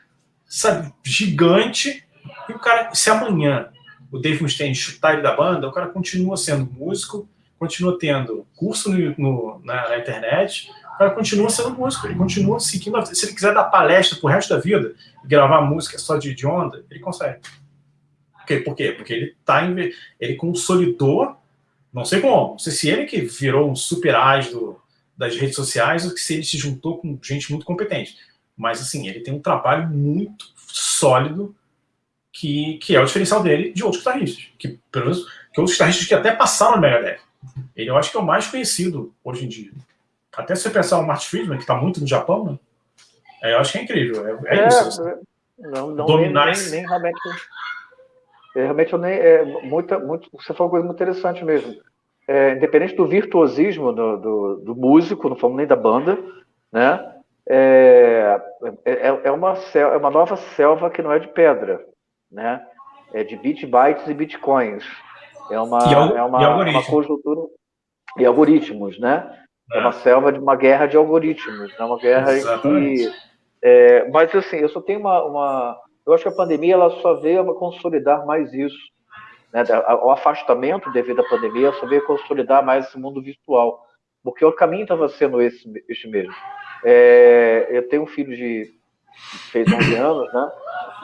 sabe, gigante, e o cara, se amanhã o Dave Mustaine chutar ele da banda, o cara continua sendo músico, continua tendo curso no, no na, na internet, o cara continua sendo músico, ele continua seguindo. Se ele quiser dar palestra pro resto da vida gravar música só de, de onda, ele consegue. Por quê? Por quê? Porque ele tá ele consolidou, não sei como, não sei se ele que virou um super as do, das redes sociais ou se ele se juntou com gente muito competente. Mas assim, ele tem um trabalho muito sólido que, que é o diferencial dele de outros guitarristas. Que, pelo menos, que outros guitarristas que até passaram no Megadeth. Ele eu acho que é o mais conhecido hoje em dia. Até se você pensar o Martin Friedman, que está muito no Japão, né? É, eu acho que é incrível. É, é, é isso. Assim. Não, não Dominar nem, nem, nem, realmente. É, realmente eu nem. É, muita, muito, você falou uma coisa muito interessante mesmo. É, independente do virtuosismo do, do, do, músico, não falamos nem da banda, né? É, é, é, uma, é uma nova selva que não é de pedra, né? É de bit bytes e bitcoins. É uma, é uma, uma conjuntura e algoritmos, né? É uma selva de uma guerra de algoritmos, né? uma guerra Exatamente. que. É, mas assim, eu só tenho uma, uma, Eu acho que a pandemia ela só veio a consolidar mais isso. Né? O afastamento devido à pandemia só veio consolidar mais esse mundo virtual. Porque o caminho estava sendo esse, esse mesmo. É, eu tenho um filho de. fez 11 anos, né?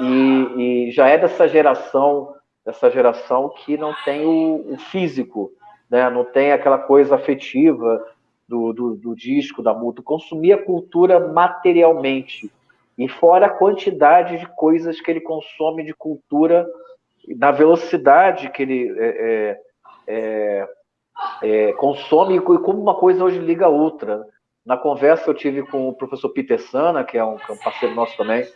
E, e, já é dessa geração, dessa geração que não tem o, o físico, né? Não tem aquela coisa afetiva, do, do, do disco, da música, consumia a cultura materialmente. E fora a quantidade de coisas que ele consome de cultura, na velocidade que ele é, é, é é, consome e como uma coisa hoje liga a outra. Na conversa eu tive com o professor Peter Sana, que é um, parceiro nosso também,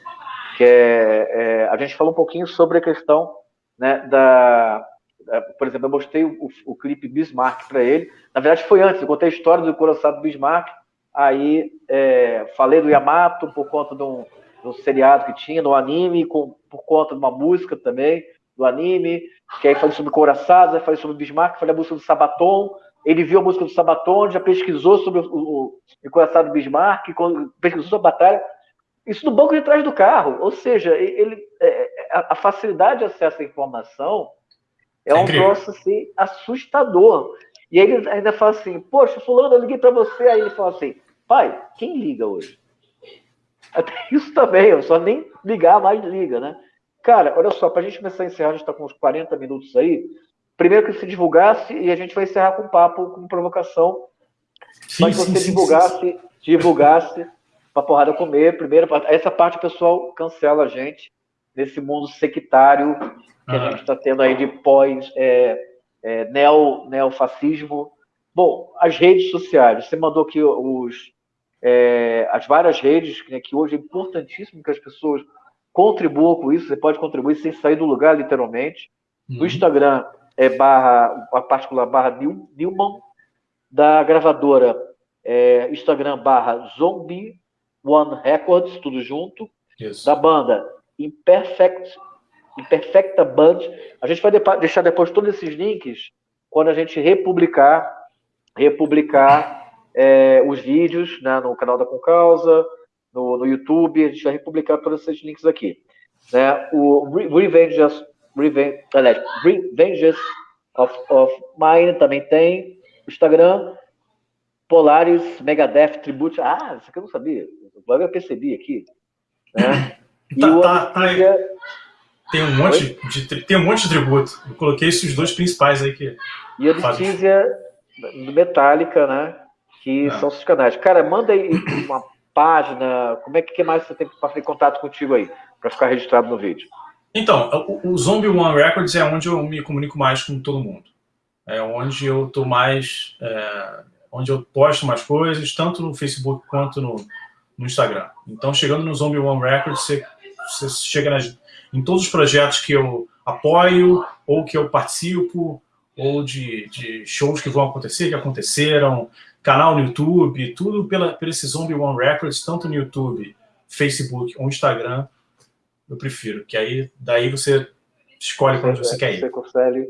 que é, é, a gente falou um pouquinho sobre a questão né, da, da, por exemplo, eu mostrei o, o clipe Bismarck para ele. Na verdade foi antes, eu contei a história do coração do Bismarck, aí é, falei do Yamato por conta de um, de um seriado que tinha, no anime, com, por conta de uma música também do anime, que aí falei sobre Coraçados, aí falei sobre Bismarck, falei a música do Sabaton, ele viu a música do Sabaton, já pesquisou sobre o, o, o Coraçado Bismarck, pesquisou sobre a batalha, isso no banco de trás do carro, ou seja, ele, é, a, facilidade de acesso à informação é, é um troço assim, assustador. E aí ele ainda fala assim, poxa, fulano, eu liguei para você, aí ele fala assim, pai, quem liga hoje? Até isso também, eu só nem ligar mais liga, né? Cara, olha só, para a gente começar a encerrar, a gente está com uns 40 minutos aí. Primeiro que se divulgasse, e a gente vai encerrar com um papo, com provocação. Sim, mas sim, você sim, divulgasse, sim. divulgasse para porrada comer. Primeiro, essa parte o pessoal cancela a gente nesse mundo sectário que a gente está tendo aí de pós é, é, neo, neofascismo. Bom, as redes sociais. Você mandou aqui os, é, as várias redes, né, que hoje é importantíssimo que as pessoas contribuam com isso. Você pode contribuir sem sair do lugar, literalmente. Uhum. No Instagram é barra, a particular barra Newman, da gravadora é, Instagram barra Zombie One Records, tudo junto. Isso. Da banda Imperfect, Imperfecta Band. A gente vai deixar depois todos esses links quando a gente republicar, republicar é, os vídeos né, no canal da Concausa, no, no YouTube, a gente vai republicar todos esses links aqui. Né? O Revenges, Revenge, aliás, Revenges of, of Mine também tem. Instagram, Polaris, Megadeth, Tribute. Ah, isso aqui eu não sabia. Agora eu percebi aqui. Né? Tá, o tá, tá Tem um, monte de, tem um monte de tributo. Eu coloquei esses dois principais aí que. E a Obsidia Metallica, né? Que Não. são os canais. Cara, manda aí uma página. Como é que, que mais você tem para ter contato contigo aí? Para ficar registrado no vídeo. Então, o, o Zombie One Records é onde eu me comunico mais com todo mundo. É onde eu tô mais. É, onde eu posto mais coisas, tanto no Facebook quanto no, no Instagram. Então, chegando no Zombie One Records, você, você chega nas, em todos os projetos que eu apoio, ou que eu participo, ou de, de shows que vão acontecer, que aconteceram, canal no YouTube, tudo pela, pelo esse Zombie One Records, tanto no YouTube, Facebook ou Instagram, eu prefiro, que aí daí você escolhe para onde você quer ir. Você consegue.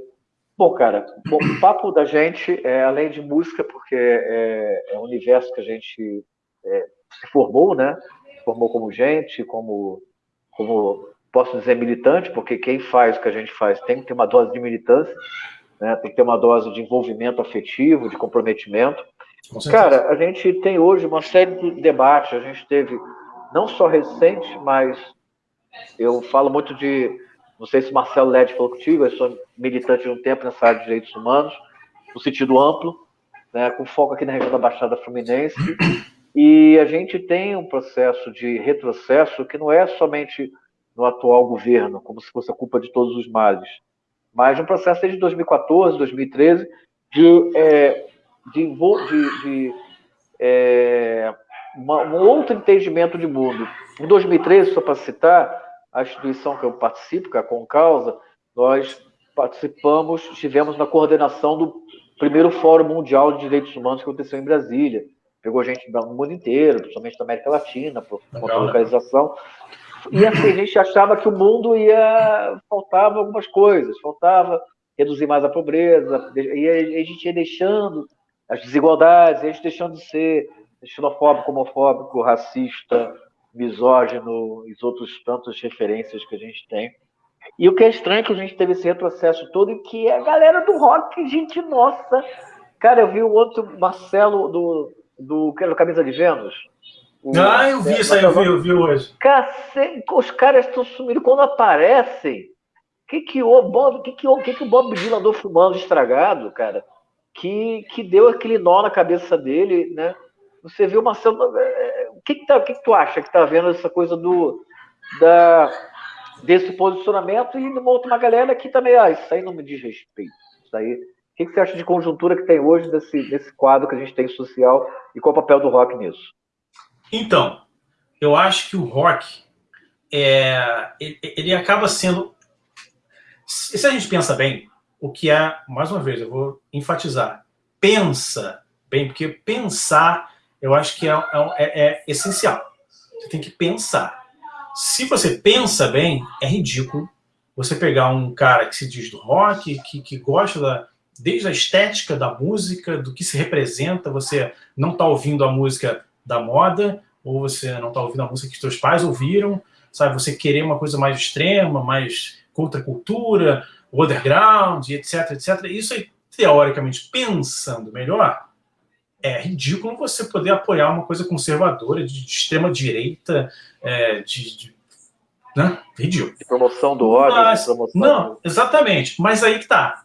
Bom, cara, o papo da gente é além de música, porque é, é um universo que a gente é, se formou, né? Formou como gente, como, como posso dizer militante, porque quem faz o que a gente faz tem que ter uma dose de militância, né? Tem que ter uma dose de envolvimento afetivo, de comprometimento. Cara, a gente tem hoje uma série de debates. A gente teve não só recentes, mas eu falo muito de não sei se o Marcelo Led falou contigo, eu sou militante de um tempo nessa área de direitos humanos, no sentido amplo, né, com foco aqui na região da Baixada Fluminense. E a gente tem um processo de retrocesso que não é somente no atual governo, como se fosse a culpa de todos os males, mas um processo desde 2014, 2013, de, é, de, de, de é, uma, um outro entendimento de mundo. Em 2013, só para citar, a instituição que eu participo, que é a Concausa, nós participamos, estivemos na coordenação do primeiro Fórum Mundial de Direitos Humanos que aconteceu em Brasília pegou gente do mundo inteiro, principalmente da América Latina, por conta da né? localização. E assim, a gente achava que o mundo ia. faltava algumas coisas, faltava reduzir mais a pobreza, e a gente ia deixando as desigualdades, a gente deixando de ser xenofóbico, homofóbico, racista, misógino e outros tantas referências que a gente tem. E o que é estranho é que a gente teve esse retrocesso todo e que é a galera do rock, gente nossa. Cara, eu vi o outro Marcelo do do, do Camisa de Vênus. ah, eu vi isso aí, eu vi, eu vi hoje. Cacete, os caras estão sumindo. Quando aparecem, o que, que, o Bob, que, que, que, que o Bob Dylan andou fumando estragado, cara? Que, que deu aquele nó na cabeça dele, né? Você viu, Marcelo. É, é, o que, que, tá, o que, que tu acha que tá vendo essa coisa do. Da, desse posicionamento e uma outra uma galera que também, ah, isso aí não me diz respeito. Isso aí O que, que você acha de conjuntura que tem hoje desse, desse quadro que a gente tem social e qual é o papel do rock nisso? Então, eu acho que o rock é, ele acaba sendo. Se a gente pensa bem, o que é, mais uma vez, eu vou enfatizar, pensa bem, porque pensar eu acho que é, é, é, é essencial. Você tem que pensar. Se você pensa bem, é ridículo você pegar um cara que se diz do rock, que, que gosta da, desde a estética da música, do que se representa, você não está ouvindo a música da moda, ou você não está ouvindo a música que seus pais ouviram, sabe? Você querer uma coisa mais extrema, mais contra cultura, underground, etc, etc. Isso aí, teoricamente, pensando melhor, é ridículo você poder apoiar uma coisa conservadora, de, de extrema direita, é, de, de né? Ridículo. De promoção do ódio. Mas, promoção não, do... exatamente. Mas aí que tá.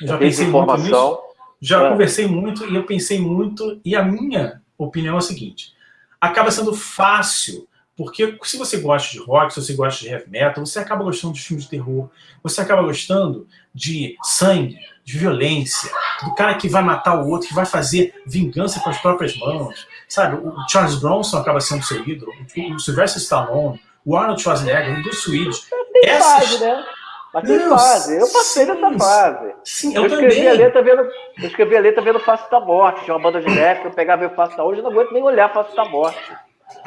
Eu já pensei muito nisso. Já é. conversei muito e eu pensei muito. E a minha opinião é a seguinte: acaba sendo fácil porque se você gosta de rock, se você gosta de heavy metal, você acaba gostando de filmes de terror, você acaba gostando de sangue, de violência, do cara que vai matar o outro, que vai fazer vingança com as próprias mãos. Sabe, o Charles Bronson acaba sendo seu ídolo, o Sylvester Stallone, o Arnold Schwarzenegger, o Bruce Willis. Tem Essas... fase, né? Mas tem Deus, fase. Eu passei sim, nessa fase. Sim, eu, eu escrevi também. A letra vendo, eu escrevi a letra vendo Face da Morte. Tinha uma banda de rap, eu pegava o Face da Hoje, eu não aguento nem olhar Face da Morte.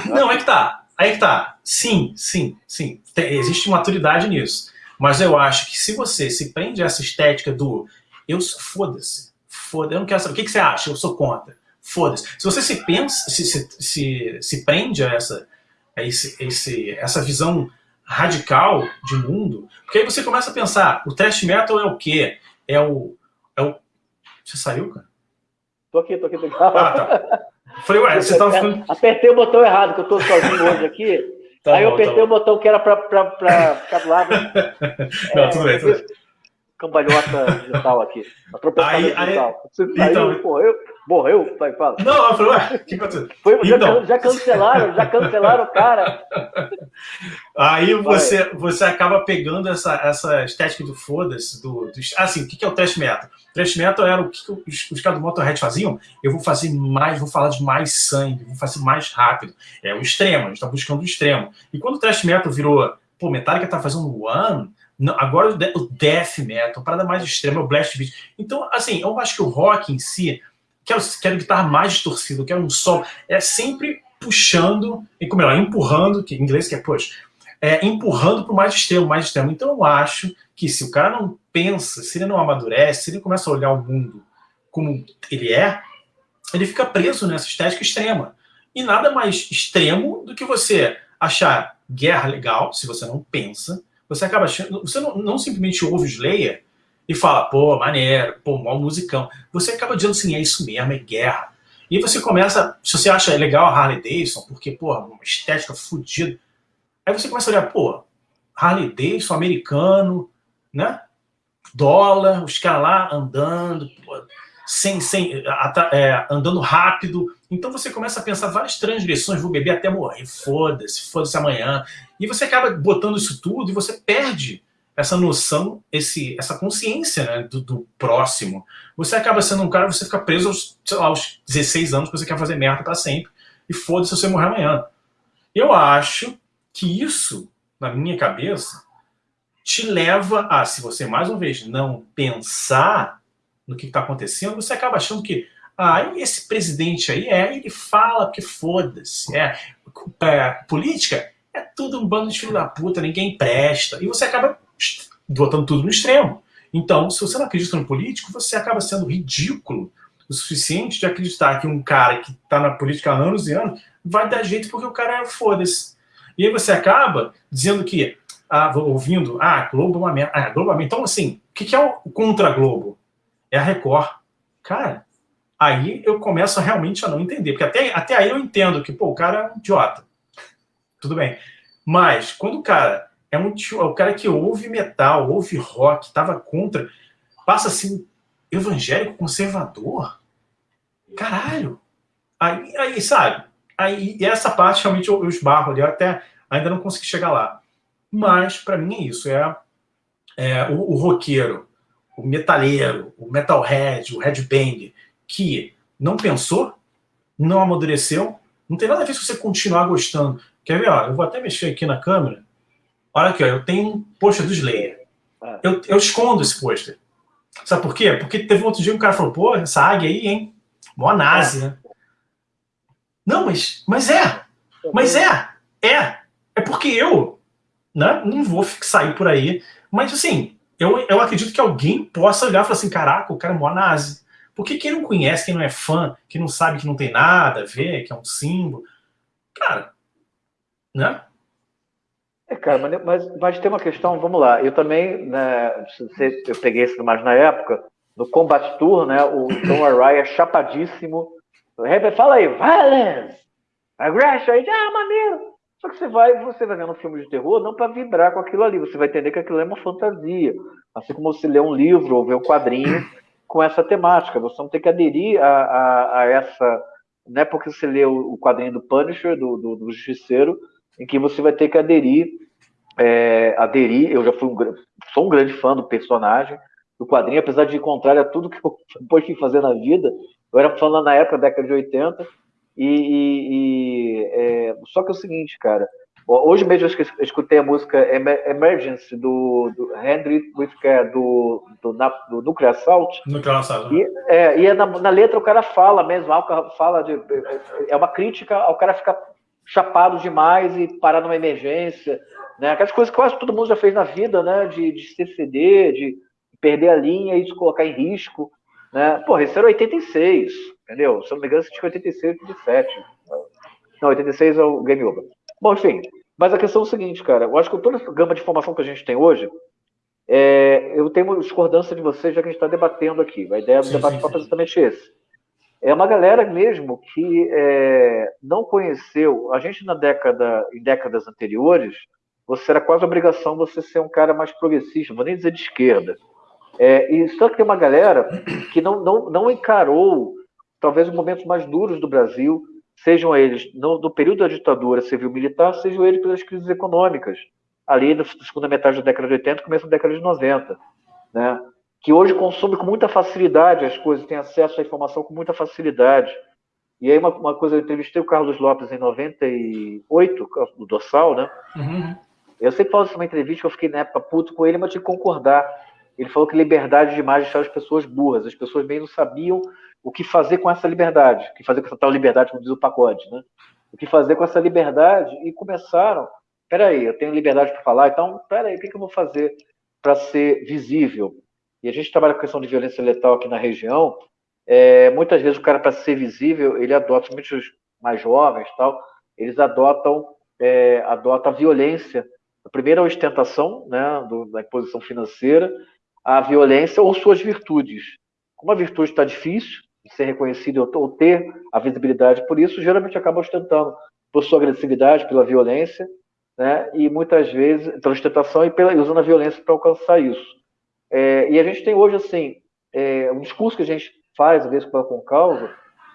Não, é que tá. Aí que tá. Sim, sim, sim. Tem, existe maturidade nisso. Mas eu acho que se você se prende a essa estética do eu foda-se, foda eu não quero saber, o que, que você acha? Eu sou contra. Foda-se. Se você se pensa, se, se, se, se prende a essa, a esse, esse, essa visão radical de mundo, porque aí você começa a pensar, o thrash metal é o quê? É o. É o... Você saiu, cara? Tô aqui, tô aqui, tô aqui. Ah, tá. Falei, ué, você tava ficando... Apertei o botão errado, que eu tô sozinho hoje aqui. Tá aí bom, eu apertei tá o botão que era para ficar do lado. Não, é, tudo bem, tudo bem. Cambalhota digital aqui. Atropellamento digital. Aí, Você então, saiu, morreu, morreu, vai, fala. Não, eu falei, ué, que aconteceu? Foi, então. já, já cancelaram, já cancelaram o cara. Aí você, você acaba pegando essa, essa estética do foda-se, do, do, assim, o que é o trash metal? Trash metal era o que os, os caras do Motorhead faziam. Eu vou fazer mais, vou falar de mais sangue, vou fazer mais rápido. É o extremo, a gente tá buscando o extremo. E quando o trash metal virou, pô, Metallica tá fazendo One, agora o death metal, parada mais extrema, é o blast beat. Então, assim, eu acho que o rock em si, quero, quero guitarra mais distorcida, quero um som, é sempre puxando, e como é, empurrando, que em inglês que é push, é, empurrando para o mais extremo, mais extremo. Então eu acho que se o cara não pensa, se ele não amadurece, se ele começa a olhar o mundo como ele é, ele fica preso nessa estética extrema. E nada mais extremo do que você achar guerra legal, se você não pensa, você acaba achando, você não, não simplesmente ouve o Slayer e fala, pô, maneiro, pô, mal musicão. Você acaba dizendo assim, é isso mesmo, é guerra. E você começa, se você acha legal a Harley Davidson, porque, pô, uma estética fodida, aí você começa a olhar, pô, Harley Davidson, americano, né? Dólar, os caras lá andando, pô, sem, sem, é, andando rápido. Então você começa a pensar várias transgressões, vou beber até morrer, foda-se, foda-se amanhã. E você acaba botando isso tudo e você perde essa noção, esse, essa consciência né, do, do, próximo. Você acaba sendo um cara, você fica preso aos, lá, aos 16 anos, que você quer fazer merda para sempre, e foda-se você morrer amanhã. Eu acho que isso, na minha cabeça, te leva a, se você, mais uma vez, não pensar no que está acontecendo, você acaba achando que ah, esse presidente aí, é, ele fala que foda-se, é, é, política é tudo um bando de filho da puta, ninguém presta, e você acaba botando tudo no extremo. Então, se você não acredita no político, você acaba sendo ridículo o suficiente de acreditar que um cara que está na política há anos e anos vai dar jeito porque o cara é foda-se. E aí você acaba dizendo que, ah, ouvindo, ah, Globo é uma merda. Ah, Globo é uma. Então, assim, o que é o contra-Globo? É a Record. Cara, aí eu começo realmente a não entender. Porque até, até aí eu entendo que, pô, o cara é um idiota. Tudo bem. Mas, quando o cara é um tio, é o cara que ouve metal, ouve rock, estava contra, passa assim, evangélico conservador. Caralho! Aí, aí sabe? Aí, essa parte realmente eu, eu esbarro ali, eu até ainda não consegui chegar lá. Mas, para mim, é isso. É, é o, o roqueiro, o, o metalheiro, o metalhead, o headbang, que não pensou, não amadureceu, não tem nada a ver se você continuar gostando. Quer ver? Ó, eu vou até mexer aqui na câmera. Olha aqui, ó, eu tenho um pôster do Slayer. É. Eu, eu escondo esse pôster. Sabe por quê? Porque teve um outro dia um cara falou, pô, essa águia aí, hein? Mó nazi, né? Não, mas, mas é. Mas é. É. É porque eu né, não vou sair por aí. Mas, assim, eu, eu acredito que alguém possa olhar e falar assim, caraca, o cara é mó nazi. Porque quem não conhece, quem não é fã, quem não sabe que não tem nada a ver, que é um símbolo, cara, né? É, cara, mas, mas, tem uma questão, vamos lá, eu também, né, eu peguei isso mais na época, no Combat Tour, né, o Tom Araya é chapadíssimo, fala aí, violence, aggression, aí, ah, maneiro, só que você vai, você vai vendo um filme de terror não para vibrar com aquilo ali, você vai entender que aquilo é uma fantasia, assim como você lê um livro ou vê um quadrinho com essa temática, você não tem que aderir a, a, a essa, não é porque você lê o quadrinho do Punisher, do, do, do Justiceiro, em que você vai ter que aderir, é, aderir, eu já fui um, sou um grande fã do personagem, do quadrinho, apesar de contrário a tudo que eu depois fui fazer na vida, eu era fã na época, década de 80, e, e, e é, só que é o seguinte, cara, hoje mesmo eu escutei a música Emergency do, do Henry Whitaker, do, do, do Nuclear Assault. Nuclear Assault. E, é, e é na, na, letra o cara fala mesmo, fala de, é uma crítica ao cara ficar chapado demais e parar numa emergência, né? Aquelas coisas que quase todo mundo já fez na vida, né? De, de se ceder, de perder a linha e de colocar em risco, né? Porra, isso era 86, entendeu? Se eu não me engano, isso tinha 86, 87. Não, 86 é o Game Over. Bom, enfim, mas a questão é o seguinte, cara, eu acho que toda essa gama de informação que a gente tem hoje, é, eu tenho discordância de vocês, já que a gente está debatendo aqui. A ideia do sim, debate é exatamente esse é uma galera mesmo que é, não conheceu. A gente na década, em décadas anteriores, você era quase obrigação você ser um cara mais progressista, vou nem dizer de esquerda. É, e só que tem uma galera que não, não, não encarou talvez os momentos mais duros do Brasil, sejam eles no, no período da ditadura civil-militar, sejam eles pelas crises econômicas, ali na segunda metade da década de 80 começo da década de 90. Né? Que hoje consome com muita facilidade as coisas, tem acesso à informação com muita facilidade. E aí uma, uma coisa, eu entrevistei o Carlos Lopes em 98, do Dorsal, né? Uhum. Eu sempre falo isso numa entrevista que eu fiquei na época puto com ele, mas tinha que concordar. Ele falou que liberdade demais deixava as pessoas burras. As pessoas bem não sabiam o que fazer com essa liberdade, o que fazer com essa tal liberdade, como diz o pacote, né? O que fazer com essa liberdade e começaram. Peraí, eu tenho liberdade para falar, então peraí, o que, que eu vou fazer para ser visível? E a gente trabalha com a questão de violência letal aqui na região, é, muitas vezes o cara, para ser visível, ele adota, muitos mais jovens tal, eles adotam, é, adotam a violência. A primeira a ostentação, né, do, da imposição financeira, a violência ou suas virtudes. Como a virtude está difícil de ser reconhecida ou ter a visibilidade por isso, geralmente acaba ostentando por sua agressividade, pela violência, né, e muitas vezes pela ostentação e pela, usando a violência para alcançar isso. É, e a gente tem hoje, assim, é, um discurso que a gente faz, às vezes, com causa,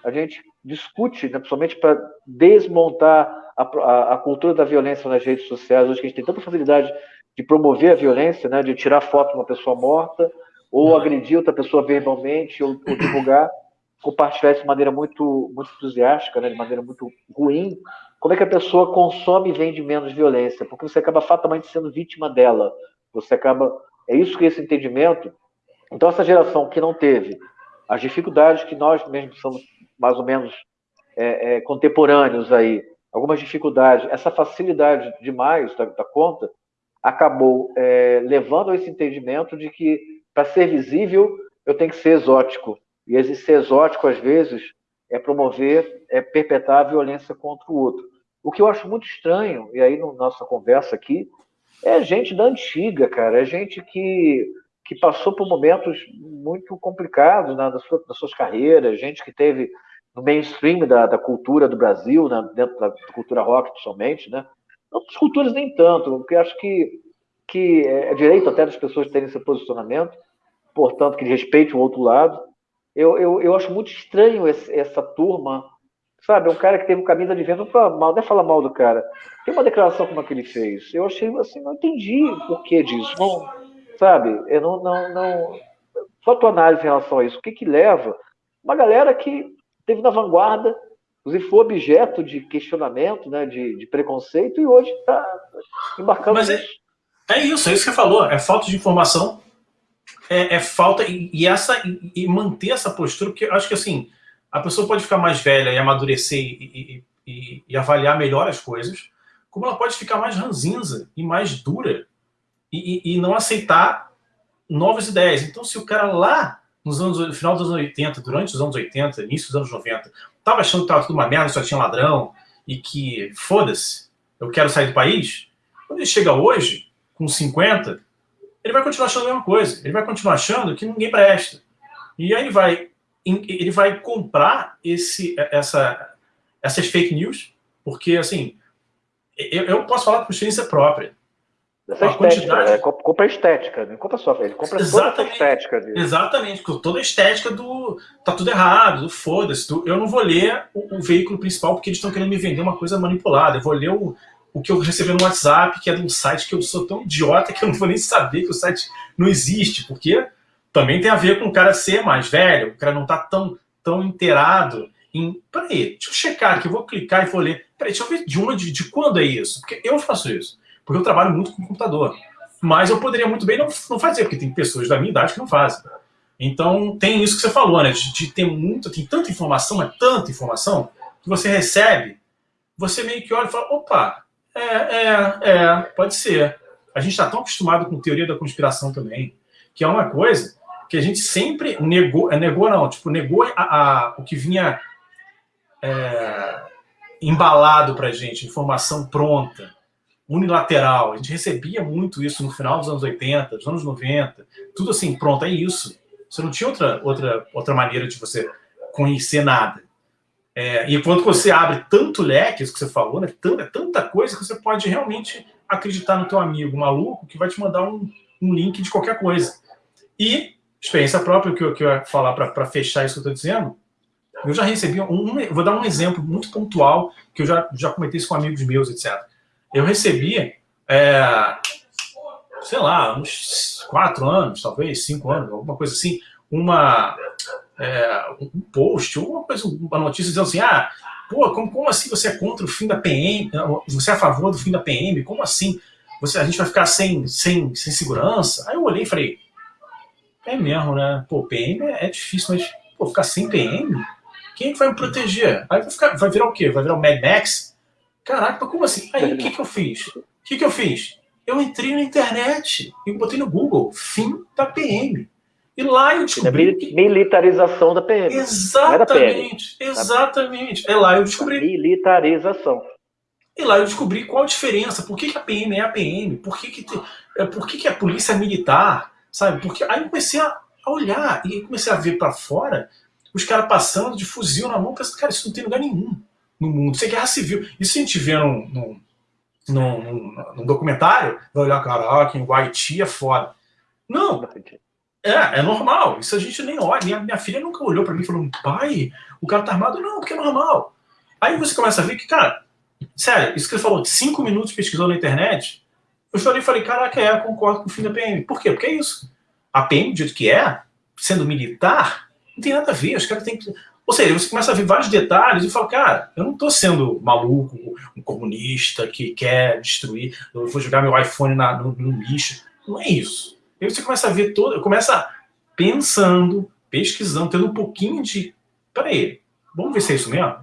a gente discute, né, principalmente para desmontar a, a, a, cultura da violência nas redes sociais, hoje que a gente tem tanta facilidade de promover a violência, né, de tirar foto de uma pessoa morta, ou uhum. agredir outra pessoa verbalmente, ou, ou divulgar, compartilhar isso de maneira muito, muito entusiástica, né, de maneira muito ruim, como é que a pessoa consome e vende menos violência? Porque você acaba fatalmente sendo vítima dela. Você acaba é isso que esse entendimento. Então, essa geração que não teve as dificuldades que nós mesmos somos mais ou menos é, é, contemporâneos aí, algumas dificuldades, essa facilidade demais da, da conta, acabou é, levando a esse entendimento de que para ser visível eu tenho que ser exótico. E esse ser exótico, às vezes, é promover, é perpetrar a violência contra o outro. O que eu acho muito estranho, e aí na nossa conversa aqui, é gente da antiga, cara. É gente que, que passou por momentos muito complicados né, suas, suas carreiras, gente que teve no mainstream da, da cultura do Brasil, né, dentro da cultura rock, principalmente, né? Outras culturas nem tanto, porque acho que, que é direito até das pessoas terem esse posicionamento, portanto, que respeite o outro lado. Eu, eu, eu acho muito estranho esse, essa turma Sabe, é um cara que teve um advento, não fala mal, não é falar mal do cara. Tem uma declaração como a que ele fez. Eu achei assim, não entendi o porquê disso. Não, sabe, eu não, não, não. Só a tua análise em relação a isso. O que que leva uma galera que teve na vanguarda, inclusive foi objeto de questionamento, né, de, de preconceito, e hoje está embarcando Mas é, é, isso, é isso que você falou. É falta de informação, é, é falta, e, e essa e, e, manter essa postura, porque eu acho que assim, a pessoa pode ficar mais velha e amadurecer e, e, e avaliar melhor as coisas, como ela pode ficar mais ranzinza e mais dura e, não aceitar novas ideias. Então, se o cara lá nos anos, no final dos anos 80, durante os anos 80, início dos anos 90, tava achando que tava tudo uma merda, só tinha ladrão, e que, foda-se, eu quero sair do país, quando ele chega hoje, com 50, ele vai continuar achando a mesma coisa. Ele vai continuar achando que ninguém presta. E aí ele vai, ele vai comprar esse, essa, essas fake news, porque, assim, eu, eu posso falar por experiência própria. Essa estética, quantidade... é, compra estética, não compra só, ele compra Exatamente. toda a estética. Dele. Exatamente, toda a estética do tá tudo errado, do foda-se. Eu não vou ler o, o, veículo principal porque eles estão querendo me vender uma coisa manipulada. Eu vou ler o, o que eu recebi no WhatsApp, que é de um site que eu sou tão idiota que eu não vou nem saber que o site não existe, porque também tem a ver com o cara ser mais velho, o cara não tá tão, tão inteirado em. Peraí, deixa eu checar aqui, eu vou clicar e vou ler. Peraí, deixa eu ver de uma de, de quando é isso, porque eu faço isso porque eu trabalho muito com computador. Mas eu poderia muito bem não, não fazer, porque tem pessoas da minha idade que não fazem. Então tem isso que você falou, né? De, de ter muito, tem tanta informação, é tanta informação, que você recebe, você meio que olha e fala, opa, é, é, é, pode ser. A gente está tão acostumado com teoria da conspiração também, que é uma coisa que a gente sempre negou, é, negou não, tipo, negou a, a o que vinha é, embalado pra gente, informação pronta unilateral. A gente recebia muito isso no final dos anos 80, dos anos 90, tudo assim, pronto, é isso. Você não tinha outra, outra, outra maneira de você conhecer nada. É, e quando você abre tanto leque, isso que você falou, né, é tanta coisa que você pode realmente acreditar no teu amigo maluco que vai te mandar um, um link de qualquer coisa. E, experiência própria, que eu, que eu ia falar para fechar isso que eu estou dizendo, eu já recebi um, Vou dar um exemplo muito pontual, que eu já, já comentei isso com amigos meus, etc eu recebi, é, sei lá, uns quatro anos, talvez, cinco anos, alguma coisa assim, uma, é, um post, uma coisa, uma notícia dizendo assim, ah, pô, como, como assim você é contra o fim da PM, você é a favor do fim da PM, como assim? Você, a gente vai ficar sem, sem, sem segurança? Aí eu olhei e falei, é mesmo, né? Pô, PM é, é difícil, mas pô, ficar sem PM? Quem é que vai me proteger? Aí vai, ficar, vai virar o quê? Vai virar o Mad Max? Caraca, como assim? Aí o que, que eu fiz? O que, que eu fiz? Eu entrei na internet e botei no Google fim da PM. E lá eu descobri. Que... Militarização da PM. Exatamente, da PM, exatamente. É lá eu descobri. Militarização. E lá eu descobri qual a diferença. Por que, que a PM é a PM? Por que, que, te... É, por que, que a polícia é militar? Sabe? Porque aí eu comecei a olhar e comecei a ver para fora os caras passando de fuzil na mão. Pensando, cara, isso não tem lugar nenhum no mundo. Isso é guerra civil. Isso a gente vê num, num, num, num documentário, vai olhar, caraca, em Haiti é foda. Não. É, é normal. Isso a gente nem olha. Minha, minha filha nunca olhou para mim e falou, pai, o cara tá armado. Não, porque é normal. Aí você começa a ver que, cara, sério, isso que você falou, cinco minutos pesquisando na internet, eu chorei e falei, caraca, é, concordo com o fim da PM. Por quê? Porque é isso. A PM, do jeito que é, sendo militar, não tem nada a ver. Os caras têm que. Ou seja, você começa a ver vários detalhes e fala, cara, eu não estou sendo maluco, um comunista que quer destruir, eu vou jogar meu iPhone na, no, no, lixo. Não é isso. Aí você começa a ver todo, começa pensando, pesquisando, tendo um pouquinho de. Peraí, vamos ver se é isso mesmo?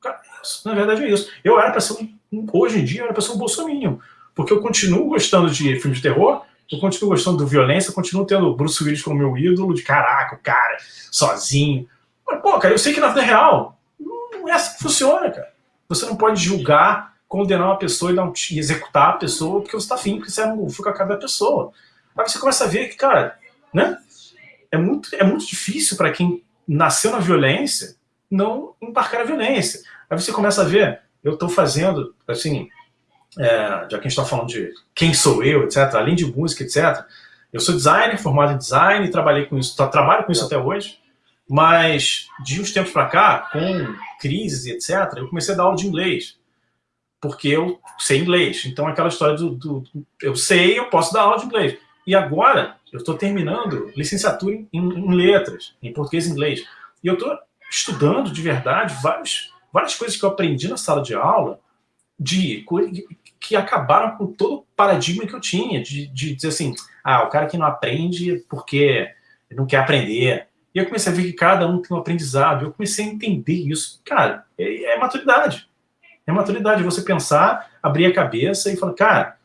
Cara, isso, na verdade é isso. Eu era para ser um, hoje em dia, eu era para ser um bolsominion, porque eu continuo gostando de filmes de terror, eu continuo gostando de violência, eu continuo tendo Bruce Willis como meu ídolo, de caraca, o cara, sozinho, mas, pô, cara, eu sei que na vida real não é assim que funciona, cara. Você não pode julgar, condenar uma pessoa e, um, e executar a pessoa porque você está afim, porque você não fica a cara da pessoa. Aí você começa a ver que, cara, né? É muito, é muito difícil para quem nasceu na violência não embarcar na violência. Aí você começa a ver, eu estou fazendo, assim, é, já que a gente está falando de quem sou eu, etc., além de música, etc., eu sou designer, formado em design, trabalhei com isso, trabalho com isso até hoje. Mas de uns tempos para cá, com crises etc., eu comecei a dar aula de inglês. Porque eu sei inglês. Então, aquela história do, do, do, Eu sei, eu posso dar aula de inglês. E agora, eu estou terminando licenciatura em, em, letras, em português e inglês. E eu estou estudando de verdade vários, várias coisas que eu aprendi na sala de aula de, que acabaram com todo o paradigma que eu tinha, de, de dizer assim, ah, o cara que não aprende porque não quer aprender. E eu comecei a ver que cada um tem um aprendizado. Eu comecei a entender isso. Cara, é, é maturidade. É maturidade você pensar, abrir a cabeça e falar, cara,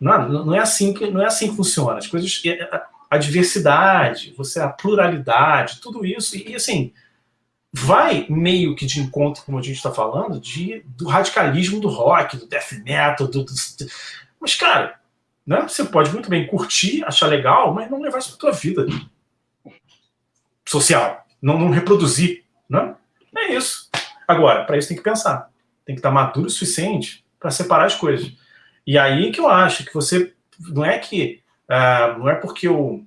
não, não, é assim que, não é assim que funciona. As coisas, a, diversidade, você a pluralidade, tudo isso. E, assim, vai meio que de encontro, como a gente está falando, de, do radicalismo do rock, do death metal, do, do, mas, cara, né, você pode muito bem curtir, achar legal, mas não levar isso para tua vida social. Não, não reproduzir. Né? É isso. Agora, para isso tem que pensar. Tem que estar maduro o suficiente para separar as coisas. E aí que eu acho que você não é que uh, não é porque eu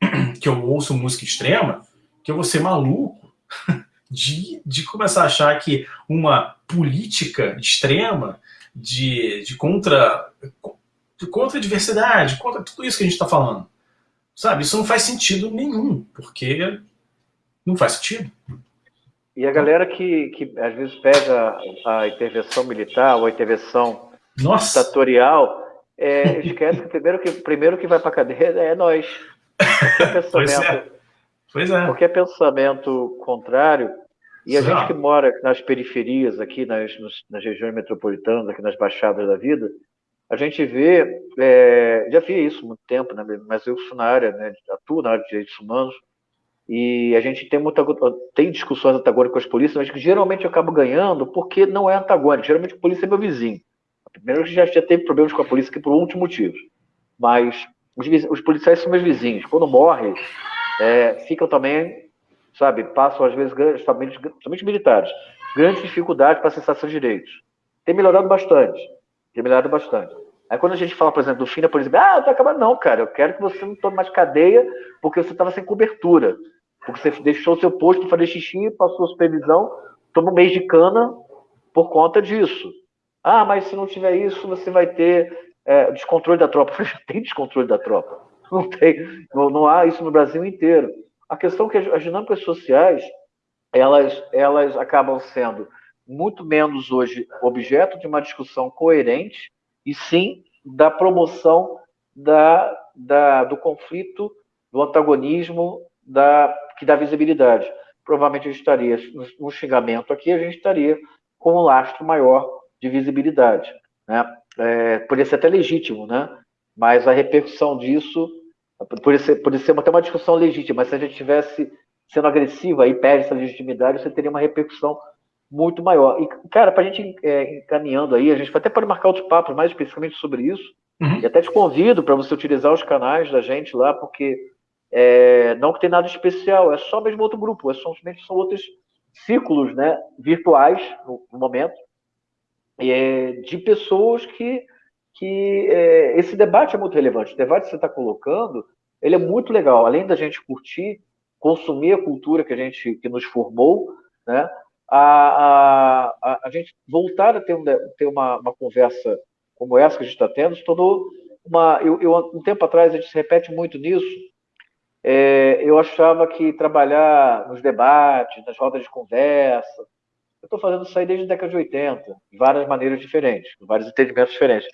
que eu ouço música extrema que eu vou ser maluco de, de começar a achar que uma política extrema de, de contra de contra a diversidade, contra tudo isso que a gente está falando, sabe? Isso não faz sentido nenhum, porque não faz sentido. E a galera que, que às vezes pega a intervenção militar ou a intervenção nossa. ditatorial, é, esquece que primeiro que, primeiro que vai para a cadeia é nós. É é. Pois é. Porque é pensamento contrário. E a Sim. gente que mora nas periferias, aqui nas, nas regiões metropolitanas, aqui nas baixadas da vida, a gente vê, é, já via isso há muito tempo, né, mas eu sou na área, né, atuo na área de direitos humanos, e a gente tem, muita, tem discussões antagônicas com as polícias, mas que geralmente eu acabo ganhando porque não é antagônico. Geralmente a polícia é meu vizinho. Primeiro já, já teve problemas com a polícia aqui por outros motivos. Mas os, os policiais são meus vizinhos. Quando morrem, é, ficam também, sabe, passam às vezes, somente, somente militares, grandes dificuldades para acessar seus direitos. Tem melhorado bastante. Tem melhorado bastante. Aí quando a gente fala, por exemplo, do fim da polícia, ah, tá acabando. Não, cara, eu quero que você não tome mais cadeia porque você estava sem cobertura. Porque você deixou seu posto para fazer xixi, passou supervisão, toma um mês de cana por conta disso. Ah, mas se não tiver isso, você vai ter é, descontrole da tropa. Tem descontrole da tropa. Não tem, não, não, há isso no Brasil inteiro. A questão é que as dinâmicas sociais, elas, elas acabam sendo muito menos hoje objeto de uma discussão coerente e sim da promoção da, da, do conflito, do antagonismo, da, que dá visibilidade. Provavelmente a gente estaria, no xingamento aqui, a gente estaria com um lastro maior de visibilidade. Né? É, poderia ser até legítimo, né? mas a repercussão disso poderia ser, poderia ser até uma discussão legítima, mas se a gente tivesse sendo agressiva e perde essa legitimidade, você teria uma repercussão muito maior. E, cara, para a gente é, encaminhando aí, a gente até pode marcar outros papos mais especificamente sobre isso, uhum. e até te convido para você utilizar os canais da gente lá, porque é, não que tem nada especial, é só mesmo outro grupo, é somente são outros círculos né, virtuais no, no momento, é, de pessoas que, que é, esse debate é muito relevante. O debate que você está colocando, ele é muito legal. Além da gente curtir, consumir a cultura que a gente que nos formou, né? A, a, a gente voltar a ter, um, ter uma, uma conversa como essa que a gente está tendo, se tornou uma. Eu, eu, um tempo atrás, a gente se repete muito nisso. É, eu achava que trabalhar nos debates, nas rodas de conversa, eu estou fazendo isso aí desde a década de 80, de várias maneiras diferentes, vários entendimentos diferentes.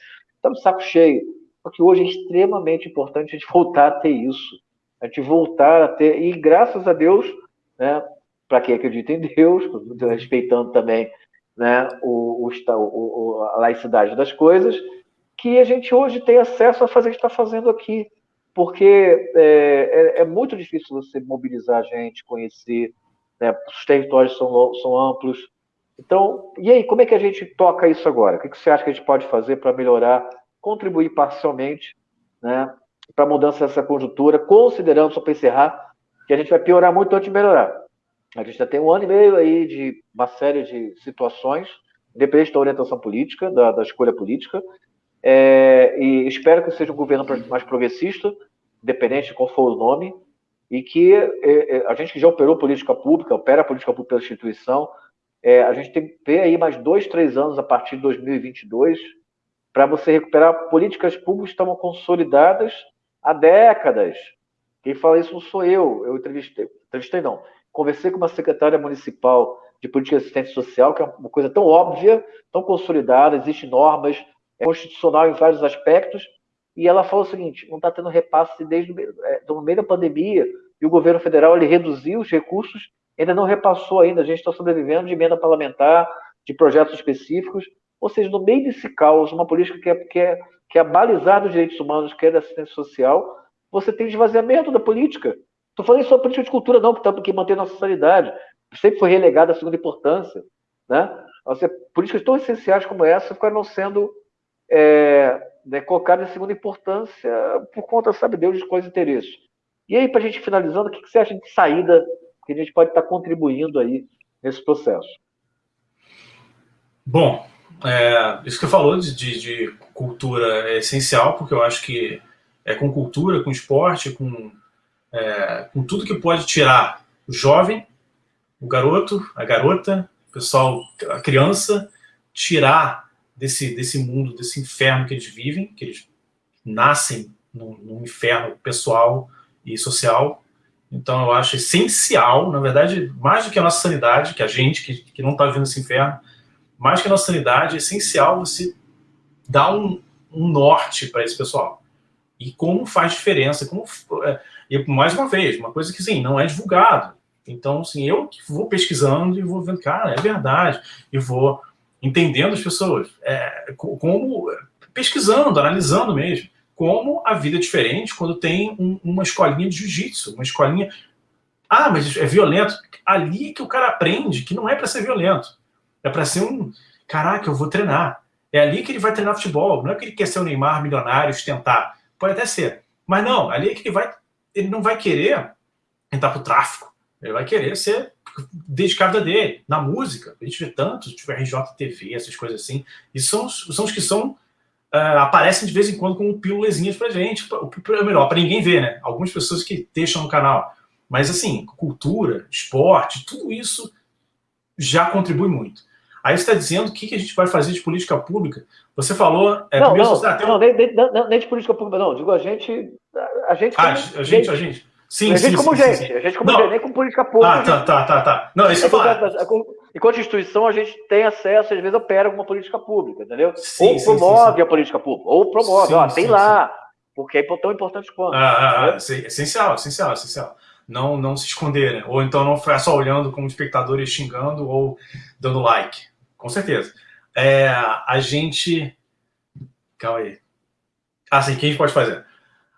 Estamos saco cheio, porque hoje é extremamente importante a gente voltar a ter isso, a gente voltar a ter, e graças a Deus, né, para quem acredita em Deus, respeitando também né, o, o, a laicidade das coisas, que a gente hoje tem acesso a fazer o que está fazendo aqui, porque é, é, é, muito difícil você mobilizar a gente, conhecer, né, os territórios são, são amplos, então, e aí, como é que a gente toca isso agora? O que você acha que a gente pode fazer para melhorar, contribuir parcialmente né, para a mudança dessa conjuntura, considerando, só para encerrar, que a gente vai piorar muito antes de melhorar. A gente já tem um ano e meio aí de uma série de situações, independente da orientação política, da, da escolha política, é, e espero que seja um governo mais progressista, independente de qual for o nome, e que é, é, a gente que já operou política pública, opera política pública pela instituição, é, a gente tem que ter aí mais dois, três anos a partir de 2022 para você recuperar políticas públicas que estavam consolidadas há décadas. Quem fala isso não sou eu, eu entrevistei, entrevistei não. Conversei com uma secretária municipal de política de assistência social, que é uma coisa tão óbvia, tão consolidada, existem normas, é constitucional em vários aspectos, e ela falou o seguinte: não está tendo repasse desde é, no meio da pandemia, e o governo federal ele reduziu os recursos, ainda não repassou ainda, a gente está sobrevivendo de emenda parlamentar, de projetos específicos, ou seja, no meio desse caos, uma política que é, que é, que é balizar dos direitos humanos, que é da assistência social, você tem esvaziamento da política. Estou falando só política de cultura, não, porque mantém nossa sanidade sempre foi relegada à segunda importância. Né? Seja, políticas tão essenciais como essa ficaram sendo é, né, colocadas em segunda importância por conta, sabe Deus, de quais interesses. E aí, para a gente finalizando, o que você acha de saída que a gente pode estar contribuindo aí nesse processo? Bom, é, isso que eu falou de, de, de, cultura é essencial, porque eu acho que é com cultura, com esporte, com, é, com tudo que pode tirar o jovem o garoto, a garota, o pessoal, a criança, tirar desse, desse mundo, desse inferno que eles vivem, que eles nascem num, num inferno pessoal e social. Então eu acho essencial, na verdade, mais do que a nossa sanidade, que a gente que, que não está vivendo esse inferno, mais que a nossa sanidade, é essencial você dar um, um norte para esse pessoal. E como faz diferença, como, é, e mais uma vez, uma coisa que sim, não é divulgado. Então, assim, eu vou pesquisando e vou vendo, cara, é verdade, e vou entendendo as pessoas, é, como pesquisando, analisando mesmo, como a vida é diferente quando tem um, uma escolinha de jiu-jitsu, uma escolinha. Ah, mas é violento. Ali que o cara aprende que não é para ser violento, é para ser um. Caraca, eu vou treinar. É ali que ele vai treinar futebol. Não é que ele quer ser o Neymar milionário, ostentar. Pode até ser. Mas não, ali é que ele vai. Ele não vai querer entrar pro tráfico. Ele vai querer ser dedicado a dele, na música. A gente vê tanto, tipo RJTV, essas coisas assim. E são, são os que são uh, aparecem de vez em quando como pílulazinhas pra gente. Pra, melhor, para ninguém ver, né? Algumas pessoas que deixam no canal. Mas assim, cultura, esporte, tudo isso já contribui muito. Aí você está dizendo o que, que a gente vai fazer de política pública. Você falou. É, não, não, você, não, nem, nem, nem, de política pública, não. Digo, a gente. A gente. Ah, a gente, gente, a gente. Sim, a gente sim, como sim, gente, sim. a gente como não. gente, nem com política pública. Ah, tá, tá, tá, tá. Não, isso é Enquanto instituição, a gente tem acesso, às vezes opera com uma política pública, entendeu? Sim, ou promove a política pública, ou promove, ó, tem lá, porque é tão importante quanto. Ah, ah, ah essencial, essencial, essencial. Não, não se esconder, né? Ou então não ficar só olhando como espectador e xingando ou dando like. Com certeza. É, a gente. Calma aí. Ah, sim, o que a gente pode fazer?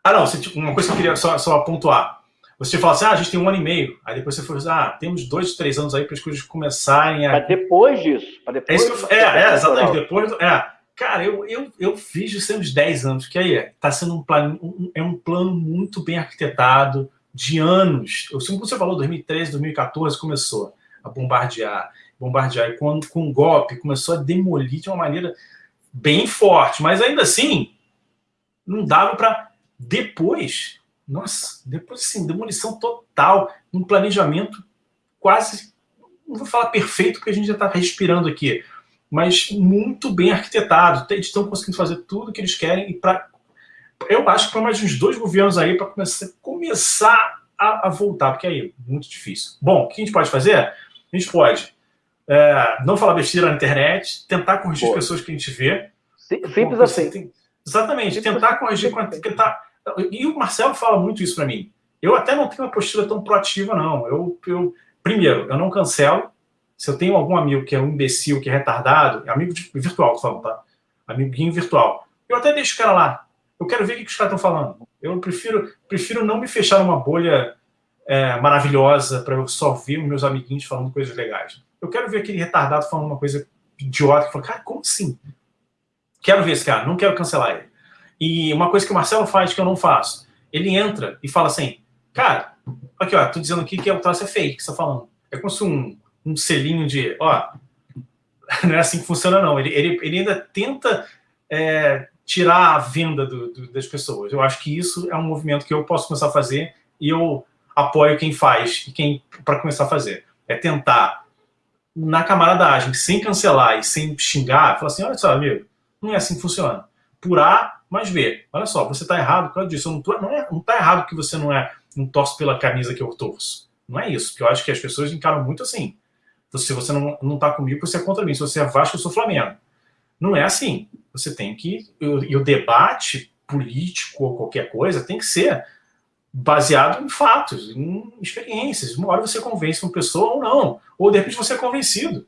Ah, não, uma coisa que eu queria só, só pontuar. Você fala assim, ah, a gente tem um ano e meio. Aí depois você fala assim, ah, temos dois, três anos aí para as coisas começarem a... Para depois disso. Para depois é, isso eu... é, é, exatamente. Depois, é. Cara, eu, eu, eu fiz isso uns 10 anos, que aí está sendo um plano, um, é um plano muito bem arquitetado, de anos. Eu, como você falou, 2013, 2014 começou a bombardear, bombardear. E quando com um golpe começou a demolir de uma maneira bem forte, mas ainda assim não dava para depois nossa, depois assim, demolição total, um planejamento quase, não vou falar perfeito, porque a gente já está respirando aqui, mas muito bem arquitetado. Eles estão conseguindo fazer tudo o que eles querem e para eu acho que para mais uns dois governos aí para começar, começar a, a, voltar, porque aí é muito difícil. Bom, o que a gente pode fazer? A gente pode é, não falar besteira na internet, tentar corrigir as pessoas que a gente vê. Simples assim. Tem, exatamente, Simples tentar assim. corrigir, tentar e o Marcelo fala muito isso para mim. Eu até não tenho uma postura tão proativa, não. Eu, eu, primeiro, eu não cancelo. Se eu tenho algum amigo que é um imbecil, que é retardado, amigo de, virtual, tô falando, tá? Amiguinho virtual. Eu até deixo o cara lá. Eu quero ver o que os caras estão falando. Eu prefiro, prefiro não me fechar numa bolha é, maravilhosa para eu só ver meus amiguinhos falando coisas legais. Eu quero ver aquele retardado falando uma coisa idiota que fala, cara, como assim? Quero ver esse cara, não quero cancelar ele. E uma coisa que o Marcelo faz que eu não faço, ele entra e fala assim, cara, aqui ó, tô dizendo aqui que o troço é fake que você tá falando. É como se um, um selinho de, ó, não é assim que funciona não. Ele, ele, ele ainda tenta é, tirar a venda do, do, das pessoas. Eu acho que isso é um movimento que eu posso começar a fazer e eu apoio quem faz e quem para começar a fazer. É tentar na camaradagem, sem cancelar e sem xingar, falar assim, olha só, amigo, não é assim que funciona. Por A mais B. Olha só, você está errado por causa disso. Não, tô, não, é, não tá errado que você não é não torce pela camisa que eu torço. Não é isso, porque eu acho que as pessoas encaram muito assim. Então, se você não, não tá comigo, você é contra mim. Se você é Vasco, eu sou Flamengo. Não é assim. Você tem que... E o debate político ou qualquer coisa tem que ser baseado em fatos, em experiências. Uma hora você convence uma pessoa ou não. Ou, de repente, você é convencido.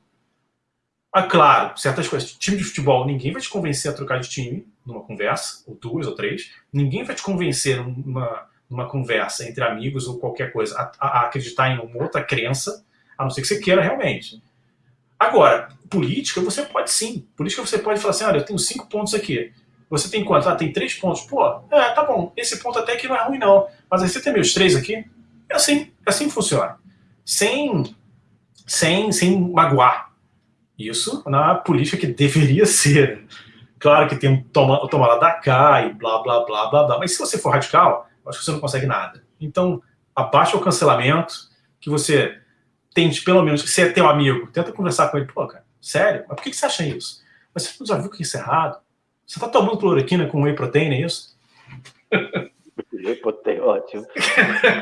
Ah, claro, certas coisas. Time de futebol, ninguém vai te convencer a trocar de time numa conversa, ou duas ou três. Ninguém vai te convencer numa, numa conversa entre amigos ou qualquer coisa a, a, acreditar em uma outra crença, a não ser que você queira realmente. Agora, política você pode sim. Política você pode falar assim, olha, eu tenho cinco pontos aqui. Você tem quantos? Ah, tem três pontos. Pô, é, tá bom. Esse ponto até que não é ruim, não. Mas aí você tem meus três aqui. É assim, é assim que funciona. Sem, sem, sem magoar isso na política que deveria ser. Claro que tem um toma, da cá e blá, blá, blá, blá, blá. Mas se você for radical, acho que você não consegue nada. Então, abaixa o cancelamento, que você tente, pelo menos, se é teu amigo, tenta conversar com ele. Pô, cara, sério? Mas por que você acha isso? Mas você já viu que isso é errado? Você tá tomando cloroquina com whey protein, é isso? whey protein, ótimo.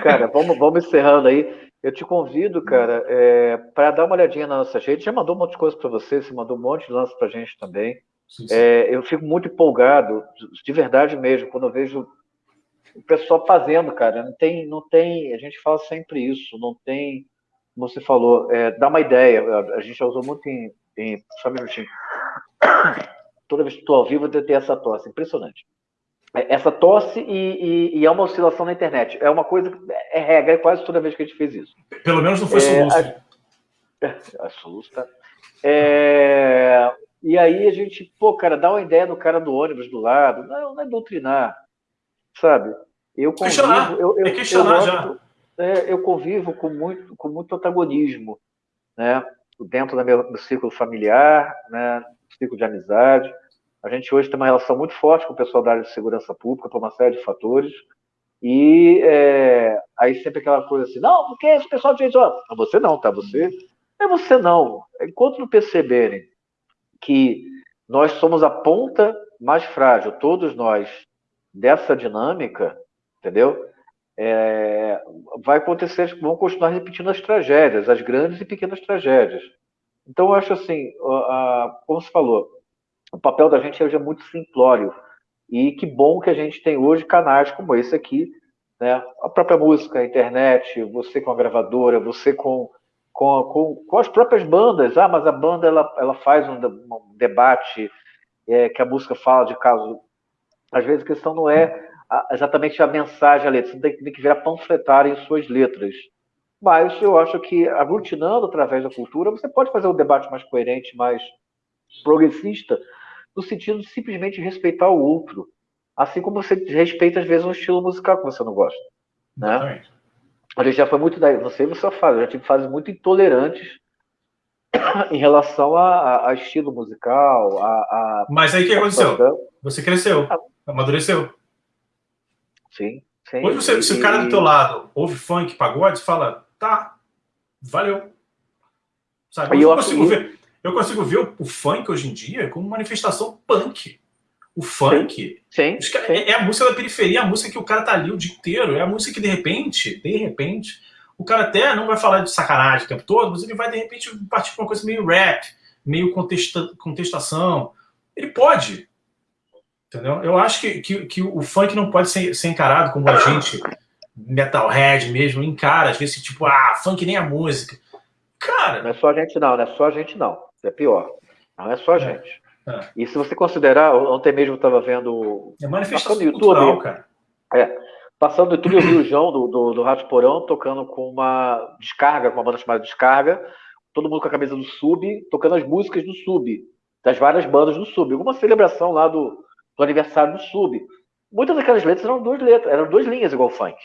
Cara, vamos, vamos encerrando aí. Eu te convido, cara, é, para dar uma olhadinha na nossa rede. Já mandou um monte de coisa para você, você mandou um monte de lances para a gente também. Sim, sim. É, eu fico muito empolgado, de verdade mesmo, quando eu vejo o pessoal fazendo, cara. Não tem, não tem. A gente fala sempre isso. Não tem, como você falou, é, dá uma ideia. A gente já usou muito em, em só um minutinho. Toda vez que estou ao vivo, eu tenho essa tosse, impressionante. Essa tosse e, e, e, é uma oscilação na internet. É uma coisa, é regra, é quase toda vez que a gente fez isso. Pelo menos não foi soluço. É, a, a soluço, tá? É, e aí a gente, pô, cara, dá uma ideia do cara do ônibus do lado. Não, não é doutrinar, sabe? Eu convivo, questionar. Eu, eu, é questionar eu já. É, eu convivo com muito, com muito antagonismo, né? Dentro do meu, meu círculo familiar, né? Círculo de amizade a gente hoje tem uma relação muito forte com o pessoal da área de segurança pública por uma série de fatores. E é, aí sempre aquela coisa assim, não, porque esse pessoal diz, ó, você não, tá? Você é você não. Enquanto não perceberem que nós somos a ponta mais frágil, todos nós, dessa dinâmica, entendeu? É, vai acontecer, vão continuar repetindo as tragédias, as grandes e pequenas tragédias. Então, eu acho assim, a, a, como se falou, o papel da gente hoje é muito simplório. E que bom que a gente tem hoje canais como esse aqui, né? A própria música, a internet, você com a gravadora, você com, com, com, com as próprias bandas. Ah, mas a banda ela, ela faz um, um debate é, que a música fala de caso. Às vezes a questão não é exatamente a mensagem, a letra. Você tem, tem que virar panfletário em suas letras. Mas eu acho que aglutinando através da cultura, você pode fazer um debate mais coerente, mais progressista, no sentido de simplesmente respeitar o outro. Assim como você respeita, às vezes, um estilo musical que você não gosta. Né? A gente já foi muito. Da, não sei você faz, eu já tive fases muito intolerantes em relação a, a, a estilo musical. A, a, Mas aí o que aconteceu? Você cresceu, ah. amadureceu. Sim, sim. Hoje, você, se o cara do teu lado ouve funk, pagode, fala, tá, valeu. Sabe? Eu, eu consigo ver. Eu consigo ver o, o, funk hoje em dia como manifestação punk. O funk sim, sim, é, é, a música da periferia, é a música que o cara tá ali o dia inteiro, é a música que de repente, de repente, o cara até não vai falar de sacanagem o tempo todo, mas ele vai de repente partir para uma coisa meio rap, meio contesta, contestação. Ele pode. Entendeu? Eu acho que, que, que o funk não pode ser, ser encarado como a gente, metalhead mesmo, encara, às vezes, tipo, ah, funk nem a música. Cara. Não é só a gente, não, não é só a gente, não é pior. Não é só a é. gente. É. E se você considerar, ontem mesmo eu estava vendo. É manifestação YouTube, cultural, cara. É. Passando no YouTube, eu vi o João do, do, do Rato Porão tocando com uma descarga, com uma banda chamada Descarga, todo mundo com a camisa do Sub, tocando as músicas do Sub, das várias bandas do Sub. Alguma celebração lá do, do aniversário do Sub. Muitas daquelas letras eram duas letras, eram duas linhas igual funk.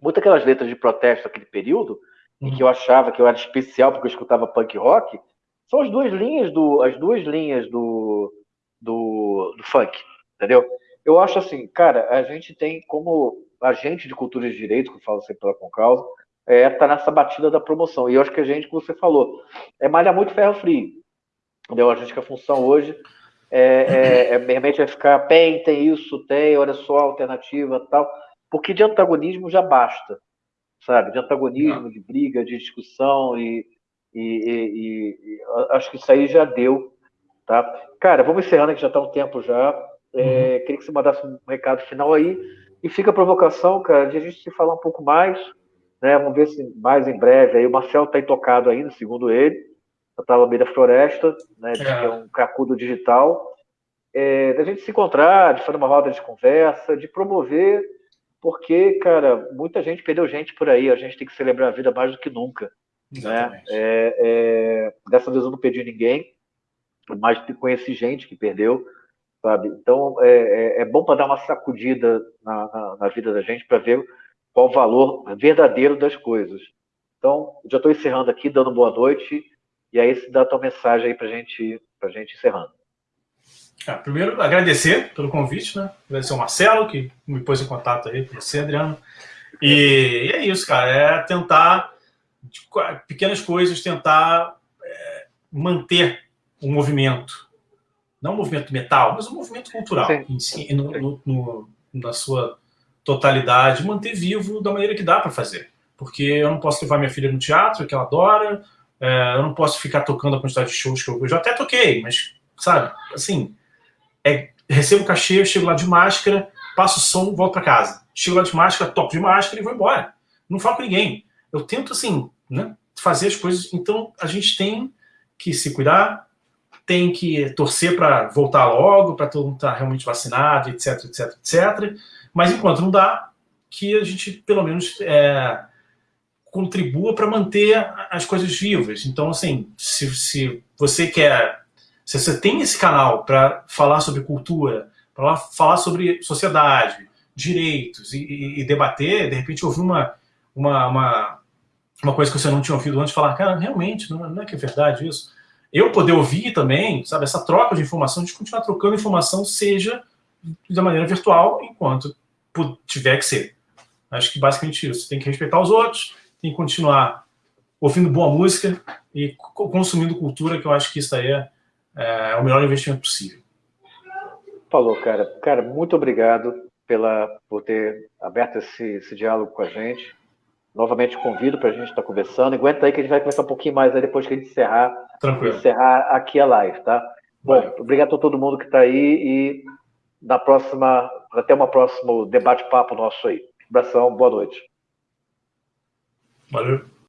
Muitas daquelas letras de protesto daquele período, uhum. em que eu achava que eu era especial porque eu escutava punk rock, são as duas linhas do, as duas linhas do, do, do funk, entendeu? Eu acho assim, cara, a gente tem como agente de cultura de direito, que eu falo sempre pela Concausa, é, tá nessa batida da promoção. E eu acho que a gente, como você falou, é malhar muito ferro frio. Entendeu? A gente que a função hoje é, é, é, realmente vai ficar, bem, tem isso, tem, olha só, alternativa tal, porque de antagonismo já basta, sabe? De antagonismo, de briga, de discussão, e, e, e, e acho que isso aí já deu, tá? Cara, vamos encerrando, que já está um tempo já. É, uhum. Queria que você mandasse um recado final aí, e fica a provocação, cara, de a gente se falar um pouco mais, né? Vamos ver se mais em breve. Aí o Marcelo está intocado ainda, segundo ele. Lá no meio da floresta, né? É. Que é um cacudo digital. É, da gente se encontrar, de fazer uma roda de conversa, de promover, porque, cara, muita gente perdeu gente por aí. A gente tem que celebrar a vida mais do que nunca. Né? É, é, dessa vez eu não perdi ninguém, mas conheci gente que perdeu, sabe? Então é, é, é bom para dar uma sacudida na, na, na vida da gente para ver qual o valor verdadeiro das coisas. Então, já estou encerrando aqui, dando boa noite, e aí se dá a tua mensagem aí para gente, a gente encerrando. Ah, primeiro, agradecer pelo convite, né? Agradecer ao Marcelo, que me pôs em contato aí com você, Adriano. E, e é isso, cara, é tentar, pequenas coisas, tentar é, manter o movimento. Não o movimento metal, mas o movimento cultural, si, no, no, no, na sua totalidade, manter vivo da maneira que dá para fazer. Porque eu não posso levar minha filha no teatro, que ela adora, é, eu não posso ficar tocando a quantidade de shows que eu, eu já até toquei, mas, sabe, assim, é, recebo cachê, chego lá de máscara, passo o som, volto para casa. Chego lá de máscara, toco de máscara e vou embora. Não falo com ninguém. Eu tento, assim, né, fazer as coisas. Então, a gente tem que se cuidar, tem que torcer para voltar logo, para todo mundo estar tá realmente vacinado, etc, etc, etc. Mas enquanto não dá, que a gente pelo menos é, contribua para manter as coisas vivas. Então, assim, se, se você quer, se você tem esse canal para falar sobre cultura, para falar sobre sociedade, direitos e, e, e, debater, de repente ouvir uma, uma, uma, uma, coisa que você não tinha ouvido antes, falar, cara, realmente, não, não é que é verdade isso. Eu poder ouvir também, sabe, essa troca de informação, de continuar trocando informação, seja da maneira virtual, enquanto tiver que ser. Acho que basicamente isso. Tem que respeitar os outros, tem que continuar ouvindo boa música e consumindo cultura, que eu acho que isso aí é, é o melhor investimento possível. Falou, cara. Cara, muito obrigado pela, por ter aberto esse, esse diálogo com a gente. Novamente convido para a gente estar conversando. Aguenta aí que a gente vai conversar um pouquinho mais aí depois que a gente encerrar, encerrar aqui a live, tá? Bom, obrigado a todo mundo que está aí e na próxima, até uma próximo debate-papo nosso aí. abração, boa noite. Valeu.